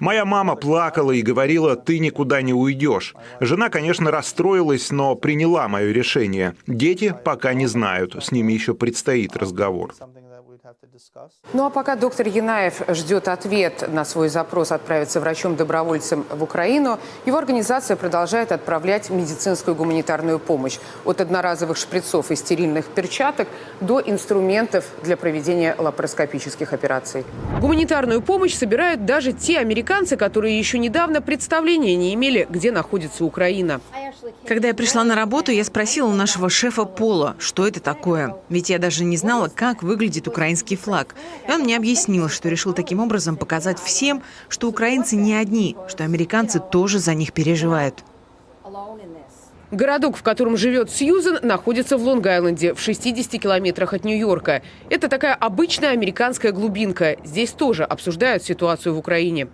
Моя мама плакала и говорила, ты никуда не уйдешь. Жена, конечно, расстроилась, но приняла мое решение. Дети пока не знают, с ними еще предстоит разговор. Ну а пока доктор Янаев ждет ответ на свой запрос отправиться врачом-добровольцем в Украину, его организация продолжает отправлять медицинскую гуманитарную помощь. От одноразовых шприцов и стерильных перчаток до инструментов для проведения лапароскопических операций. Гуманитарную помощь собирают даже те американцы, которые еще недавно представления не имели, где находится Украина. Когда я пришла на работу, я спросила у нашего шефа Пола, что это такое. Ведь я даже не знала, как выглядит украинский флаг. И он мне объяснил, что решил таким образом показать всем, что украинцы не одни, что американцы тоже за них переживают. Городок, в котором живет Сьюзен, находится в Лонг-Айленде, в 60 километрах от Нью-Йорка. Это такая обычная американская глубинка. Здесь тоже обсуждают ситуацию в Украине.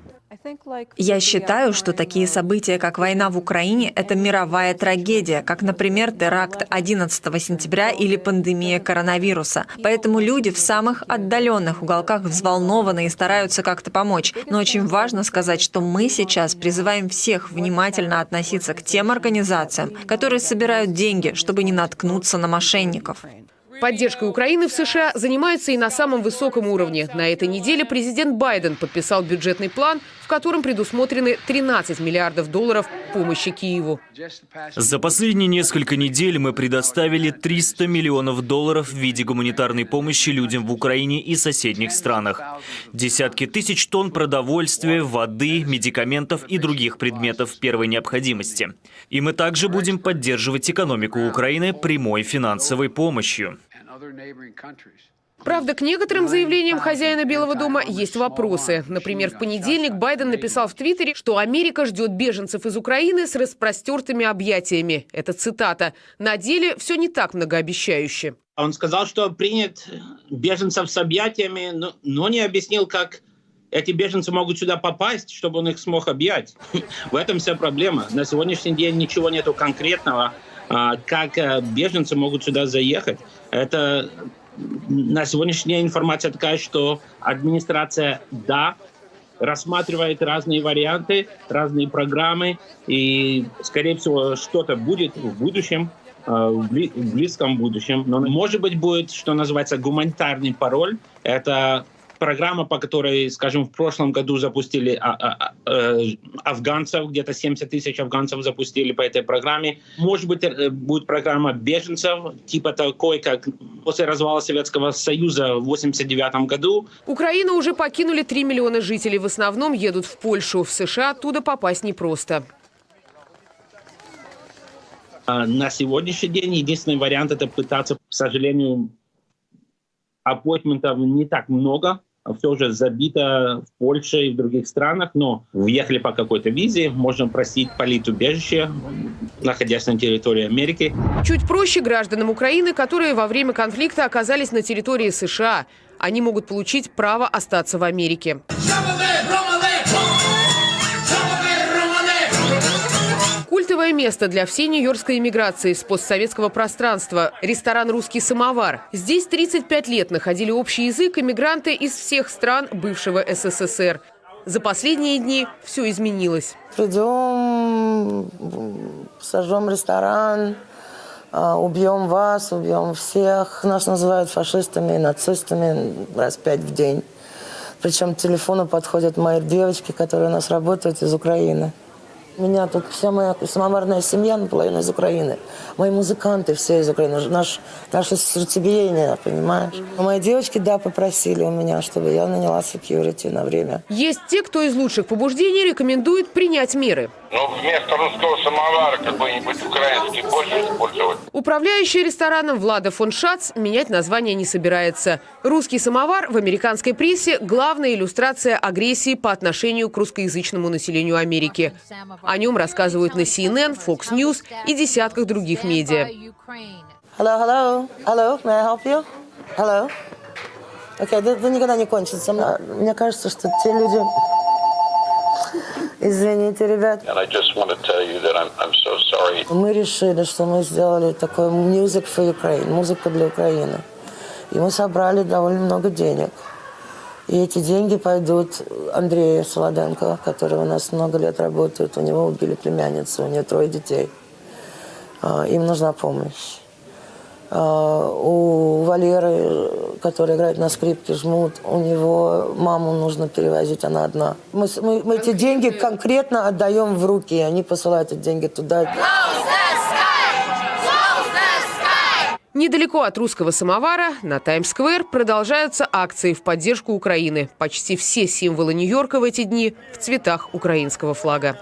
Я считаю, что такие события, как война в Украине, это мировая трагедия, как, например, теракт 11 сентября или пандемия коронавируса. Поэтому люди в самых отдаленных уголках взволнованы и стараются как-то помочь. Но очень важно сказать, что мы сейчас призываем всех внимательно относиться к тем организациям, которые собирают деньги, чтобы не наткнуться на мошенников. Поддержкой Украины в США занимаются и на самом высоком уровне. На этой неделе президент Байден подписал бюджетный план, в котором предусмотрены 13 миллиардов долларов помощи Киеву. За последние несколько недель мы предоставили 300 миллионов долларов в виде гуманитарной помощи людям в Украине и соседних странах. Десятки тысяч тонн продовольствия, воды, медикаментов и других предметов первой необходимости. И мы также будем поддерживать экономику Украины прямой финансовой помощью. Правда, к некоторым заявлениям хозяина Белого дома есть вопросы. Например, в понедельник Байден написал в Твиттере, что Америка ждет беженцев из Украины с распростертыми объятиями. Это цитата. На деле все не так многообещающе. Он сказал, что принят беженцев с объятиями, но, но не объяснил, как эти беженцы могут сюда попасть, чтобы он их смог объять. <laughs> В этом вся проблема. На сегодняшний день ничего нету конкретного, как э, беженцы могут сюда заехать. Это на сегодняшний день информация такая, что администрация, да, рассматривает разные варианты, разные программы, и, скорее всего, что-то будет в будущем, э, в близком будущем. Но, может быть, будет, что называется, гуманитарный пароль. Это программа, по которой, скажем, в прошлом году запустили а, а, а, э, афганцев, где-то 70 тысяч афганцев запустили по этой программе. Может быть, э, будет программа беженцев, типа такой, как после развала Советского Союза в 89 году. Украину уже покинули 3 миллиона жителей. В основном едут в Польшу. В США оттуда попасть непросто. На сегодняшний день единственный вариант – это пытаться, к сожалению, аппойтментов не так много, все уже забито в Польше и в других странах, но въехали по какой-то визе, можно просить политубежище, находясь на территории Америки. Чуть проще гражданам Украины, которые во время конфликта оказались на территории США. Они могут получить право остаться в Америке. Культовое место для всей нью-йоркской иммиграции с постсоветского пространства – ресторан «Русский самовар». Здесь 35 лет находили общий язык иммигранты из всех стран бывшего СССР. За последние дни все изменилось. Придем, сожжем ресторан, а, убьем вас, убьем всех. Нас называют фашистами, нацистами раз пять в день. Причем к телефону подходят мои девочки, которые у нас работают из Украины. Меня тут вся моя самоварная семья наполовину из Украины. Мои музыканты все из Украины. Наш, наше сердцебиение, понимаешь? Мои девочки, да, попросили у меня, чтобы я наняла security на время. Есть те, кто из лучших побуждений рекомендует принять меры. Ну, вместо русского самовара какой-нибудь украинский больше использовать. Управляющий рестораном Влада фон Шац менять название не собирается. Русский самовар в американской прессе – главная иллюстрация агрессии по отношению к русскоязычному населению Америки. О нем рассказывают на CNN, Fox News и десятках других медиа. Hello, hello, hello, may I help you? Hello. Окей, okay, это никогда не кончится. Мне кажется, что те люди, Извините, ребят. I'm, I'm so мы решили, что мы сделали такой music for Ukraine, музыка для Украины. И мы собрали довольно много денег. И эти деньги пойдут Андрею Солоденко, который у нас много лет работает. У него убили племянницу, у нее трое детей. А, им нужна помощь. А, у Валеры, который играет на скрипке, жмут, у него маму нужно перевозить, она одна. Мы, мы, мы эти деньги конкретно отдаем в руки, и они посылают эти деньги туда. Недалеко от русского самовара на Таймс-сквер продолжаются акции в поддержку Украины. Почти все символы Нью-Йорка в эти дни в цветах украинского флага.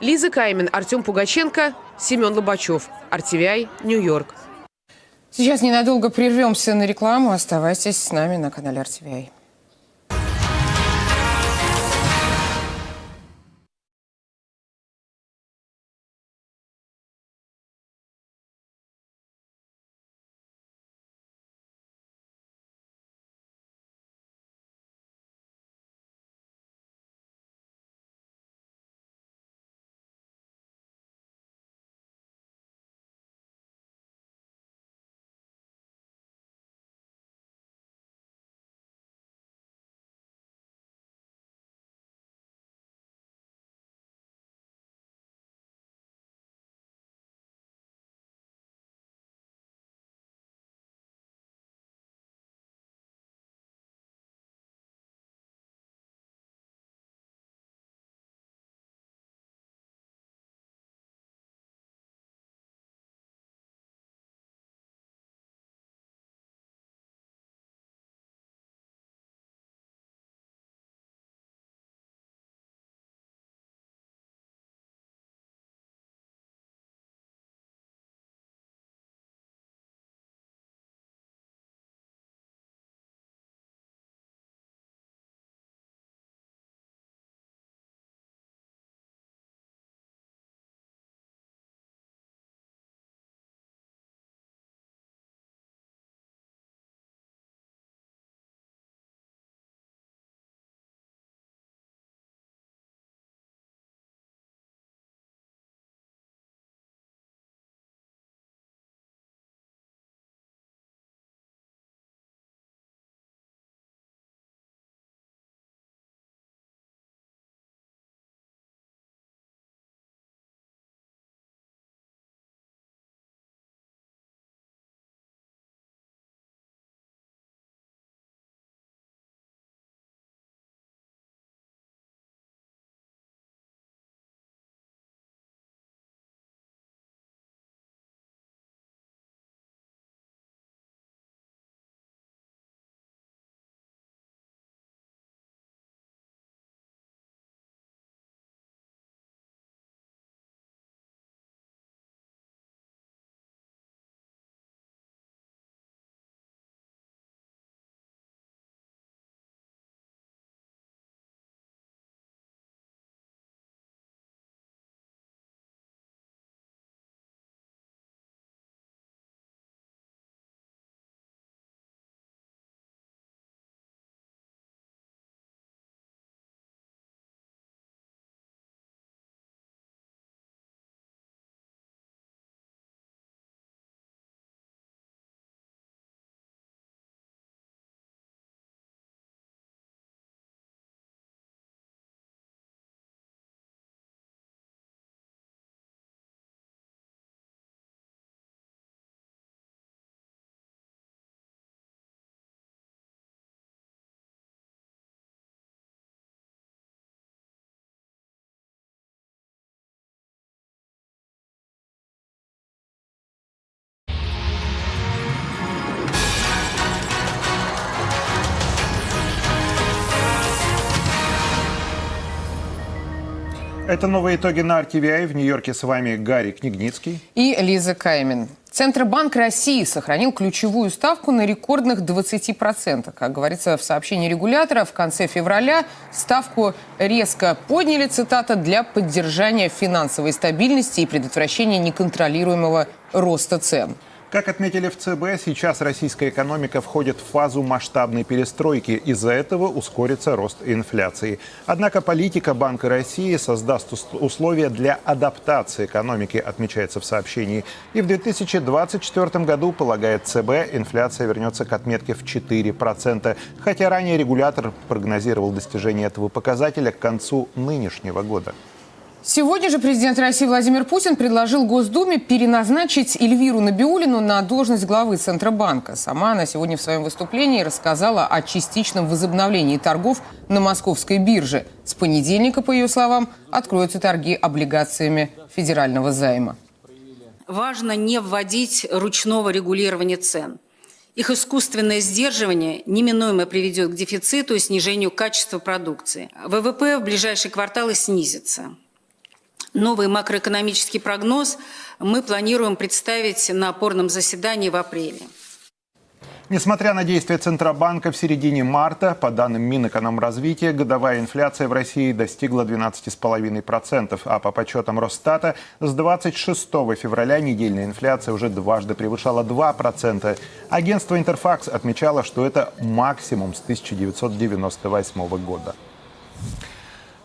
Лиза Каймин, Артем Пугаченко, Семен Лобачев. RTVI, Нью-Йорк. Сейчас ненадолго прервемся на рекламу. Оставайтесь с нами на канале RTVI. Это новые итоги на RTVI. В Нью-Йорке с вами Гарри Книгницкий. И Лиза Каймин. Центробанк России сохранил ключевую ставку на рекордных 20%. Как говорится в сообщении регулятора, в конце февраля ставку резко подняли, цитата, для поддержания финансовой стабильности и предотвращения неконтролируемого роста цен. Как отметили в ЦБ, сейчас российская экономика входит в фазу масштабной перестройки. Из-за этого ускорится рост инфляции. Однако политика Банка России создаст условия для адаптации экономики, отмечается в сообщении. И в 2024 году, полагает ЦБ, инфляция вернется к отметке в 4%. Хотя ранее регулятор прогнозировал достижение этого показателя к концу нынешнего года. Сегодня же президент России Владимир Путин предложил Госдуме переназначить Эльвиру Набиулину на должность главы Центробанка. Сама она сегодня в своем выступлении рассказала о частичном возобновлении торгов на московской бирже. С понедельника, по ее словам, откроются торги облигациями федерального займа. Важно не вводить ручного регулирования цен. Их искусственное сдерживание неминуемо приведет к дефициту и снижению качества продукции. ВВП в ближайшие кварталы снизится новый макроэкономический прогноз мы планируем представить на опорном заседании в апреле. Несмотря на действия Центробанка в середине марта, по данным Минэкономразвития, годовая инфляция в России достигла 12,5%, а по подсчетам Росстата с 26 февраля недельная инфляция уже дважды превышала 2%. Агентство «Интерфакс» отмечало, что это максимум с 1998 года.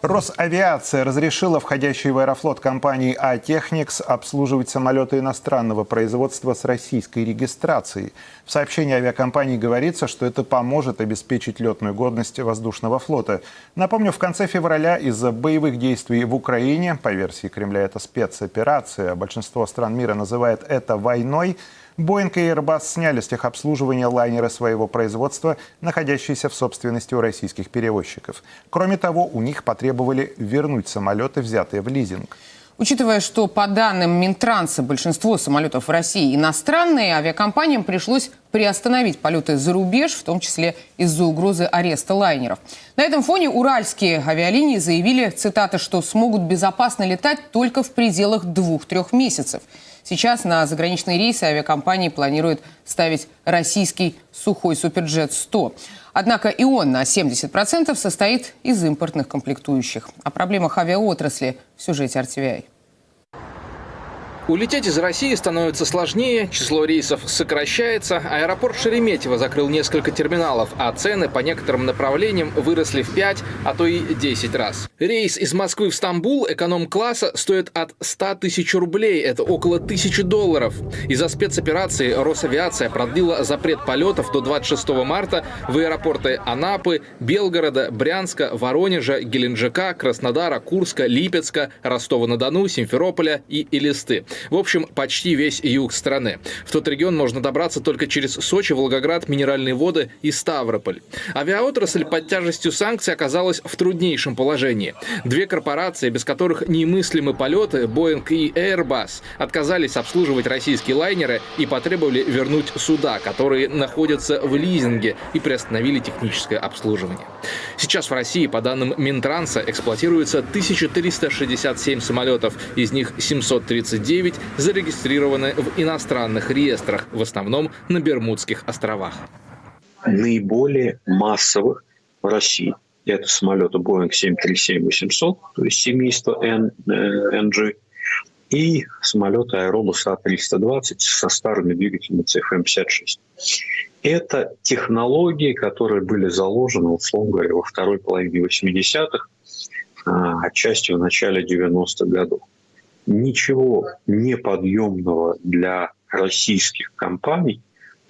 Росавиация разрешила входящей в Аэрофлот компании «А-Техникс» обслуживать самолеты иностранного производства с российской регистрацией. В сообщении авиакомпании говорится, что это поможет обеспечить летную годность воздушного флота. Напомню, в конце февраля из-за боевых действий в Украине, по версии Кремля это спецоперация, большинство стран мира называет это войной, Боинг и Airbus сняли с техобслуживания лайнеры своего производства, находящиеся в собственности у российских перевозчиков. Кроме того, у них потребовали вернуть самолеты, взятые в лизинг. Учитывая, что по данным Минтранса большинство самолетов в России иностранные, авиакомпаниям пришлось приостановить полеты за рубеж, в том числе из-за угрозы ареста лайнеров. На этом фоне уральские авиалинии заявили, цитата, что смогут безопасно летать только в пределах двух-трех месяцев. Сейчас на заграничные рейсы авиакомпании планируют ставить российский сухой Суперджет-100. Однако и он на 70% состоит из импортных комплектующих. О проблемах авиаотрасли в сюжете RTVI. Улететь из России становится сложнее, число рейсов сокращается, аэропорт Шереметьево закрыл несколько терминалов, а цены по некоторым направлениям выросли в 5, а то и 10 раз. Рейс из Москвы в Стамбул эконом-класса стоит от 100 тысяч рублей, это около 1000 долларов. Из-за спецоперации Росавиация продлила запрет полетов до 26 марта в аэропорты Анапы, Белгорода, Брянска, Воронежа, Геленджика, Краснодара, Курска, Липецка, Ростова-на-Дону, Симферополя и Элисты. В общем, почти весь юг страны. В тот регион можно добраться только через Сочи, Волгоград, Минеральные воды и Ставрополь. Авиаотрасль под тяжестью санкций оказалась в труднейшем положении. Две корпорации, без которых немыслимы полеты, Boeing и Airbus, отказались обслуживать российские лайнеры и потребовали вернуть суда, которые находятся в лизинге и приостановили техническое обслуживание. Сейчас в России, по данным Минтранса, эксплуатируется 1367 самолетов, из них 739 9 зарегистрированы в иностранных реестрах, в основном на Бермудских островах. Наиболее массовых в России это самолеты Boeing 737-800, то есть семейство NG, и самолеты Aerobus A320 со старыми двигателями CFM-56. Это технологии, которые были заложены, условно говоря, во второй половине 80-х, а отчасти в начале 90-х годов ничего неподъемного для российских компаний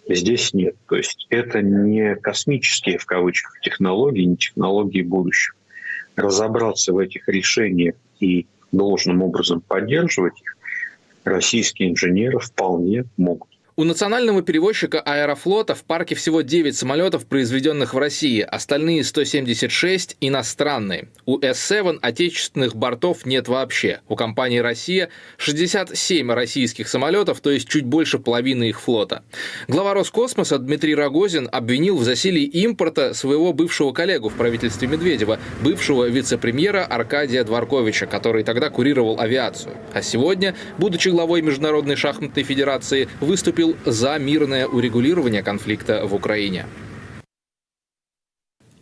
здесь нет. То есть это не космические, в кавычках, технологии, не технологии будущего. Разобраться в этих решениях и должным образом поддерживать их российские инженеры вполне могут. У национального перевозчика Аэрофлота в парке всего 9 самолетов, произведенных в России, остальные 176 иностранные. У S7 отечественных бортов нет вообще. У компании «Россия» 67 российских самолетов, то есть чуть больше половины их флота. Глава Роскосмоса Дмитрий Рогозин обвинил в засилии импорта своего бывшего коллегу в правительстве Медведева, бывшего вице-премьера Аркадия Дворковича, который тогда курировал авиацию. А сегодня, будучи главой Международной шахматной федерации, выступил за мирное урегулирование конфликта в Украине.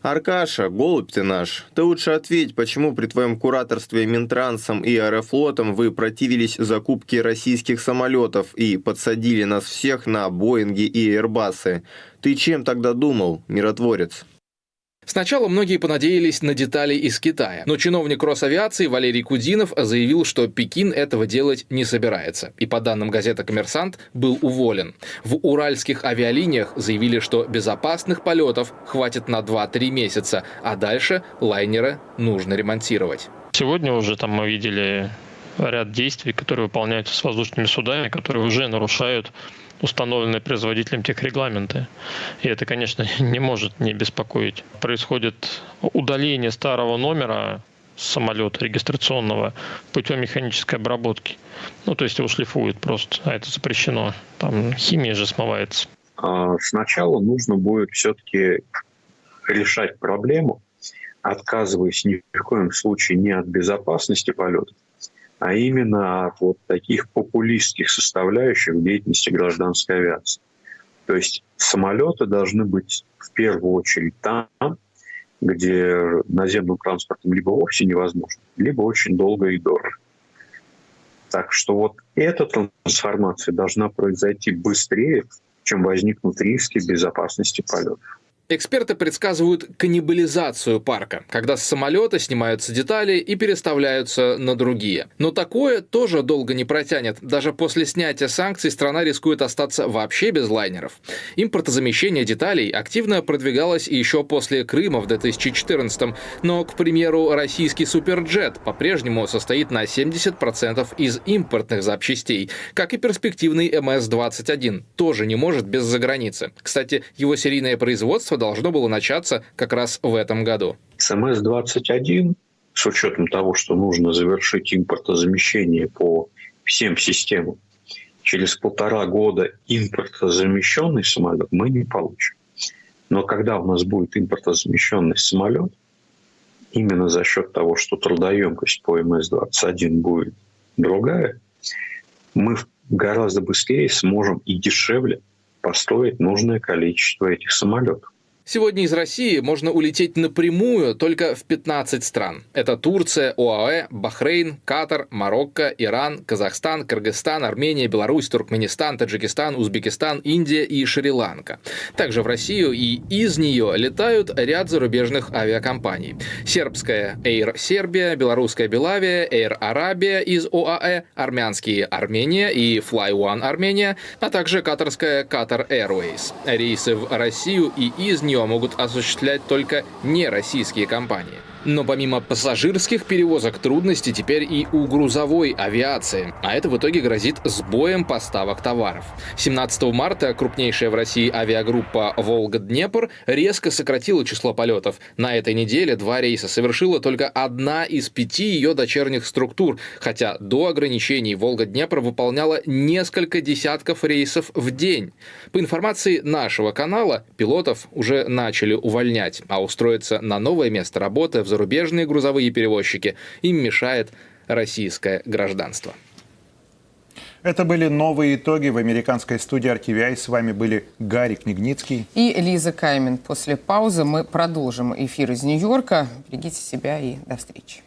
Аркаша, голубь ты наш, ты лучше ответь, почему при твоем кураторстве Минтрансом и Аэрофлотом вы противились закупке российских самолетов и подсадили нас всех на Боинги и Airbus'ы. Ты чем тогда думал, миротворец? Сначала многие понадеялись на детали из Китая, но чиновник Росавиации Валерий Кудинов заявил, что Пекин этого делать не собирается, и по данным газеты «Коммерсант» был уволен. В уральских авиалиниях заявили, что безопасных полетов хватит на 2-3 месяца, а дальше лайнеры нужно ремонтировать. Сегодня уже там мы видели ряд действий, которые выполняются с воздушными судами, которые уже нарушают установленные производителем техрегламенты. И это, конечно, <laughs> не может не беспокоить. Происходит удаление старого номера самолета регистрационного путем механической обработки. Ну, то есть его шлифуют просто, а это запрещено. Там химия же смывается. А, сначала нужно будет все-таки решать проблему, отказываясь ни в коем случае не от безопасности полета, а именно от вот таких популистских составляющих деятельности гражданской авиации. То есть самолеты должны быть в первую очередь там, где наземным транспортом либо вовсе невозможно, либо очень долго и дорого. Так что вот эта трансформация должна произойти быстрее, чем возникнут риски безопасности полетов. Эксперты предсказывают каннибализацию парка, когда с самолета снимаются детали и переставляются на другие. Но такое тоже долго не протянет. Даже после снятия санкций страна рискует остаться вообще без лайнеров. Импортозамещение деталей активно продвигалось еще после Крыма в 2014 но, к примеру, российский суперджет по-прежнему состоит на 70% из импортных запчастей, как и перспективный МС-21, тоже не может без заграницы. Кстати, его серийное производство должно было начаться как раз в этом году. СМС-21, с учетом того, что нужно завершить импортозамещение по всем системам, через полтора года импортозамещенный самолет мы не получим. Но когда у нас будет импортозамещенный самолет, именно за счет того, что трудоемкость по МС-21 будет другая, мы гораздо быстрее сможем и дешевле построить нужное количество этих самолетов. Сегодня из России можно улететь напрямую только в 15 стран. Это Турция, ОАЭ, Бахрейн, Катар, Марокко, Иран, Казахстан, Кыргызстан, Армения, Беларусь, Туркменистан, Таджикистан, Узбекистан, Индия и Шри-Ланка. Также в Россию и из нее летают ряд зарубежных авиакомпаний. Сербская Air Сербия, белорусская Белавия, Air Арабия из ОАЭ, армянские Армения и Fly One Армения, а также катарская Qatar Airways. Рейсы в Россию и из нее могут осуществлять только нероссийские компании. Но помимо пассажирских перевозок трудности теперь и у грузовой авиации, а это в итоге грозит сбоем поставок товаров. 17 марта крупнейшая в России авиагруппа «Волга-Днепр» резко сократила число полетов. На этой неделе два рейса совершила только одна из пяти ее дочерних структур, хотя до ограничений «Волга-Днепр» выполняла несколько десятков рейсов в день. По информации нашего канала, пилотов уже начали увольнять, а устроиться на новое место работы в зарубежные грузовые перевозчики, им мешает российское гражданство. Это были новые итоги в американской студии RTVI. С вами были Гарри Книгницкий и Лиза Каймен. После паузы мы продолжим эфир из Нью-Йорка. Берегите себя и до встречи.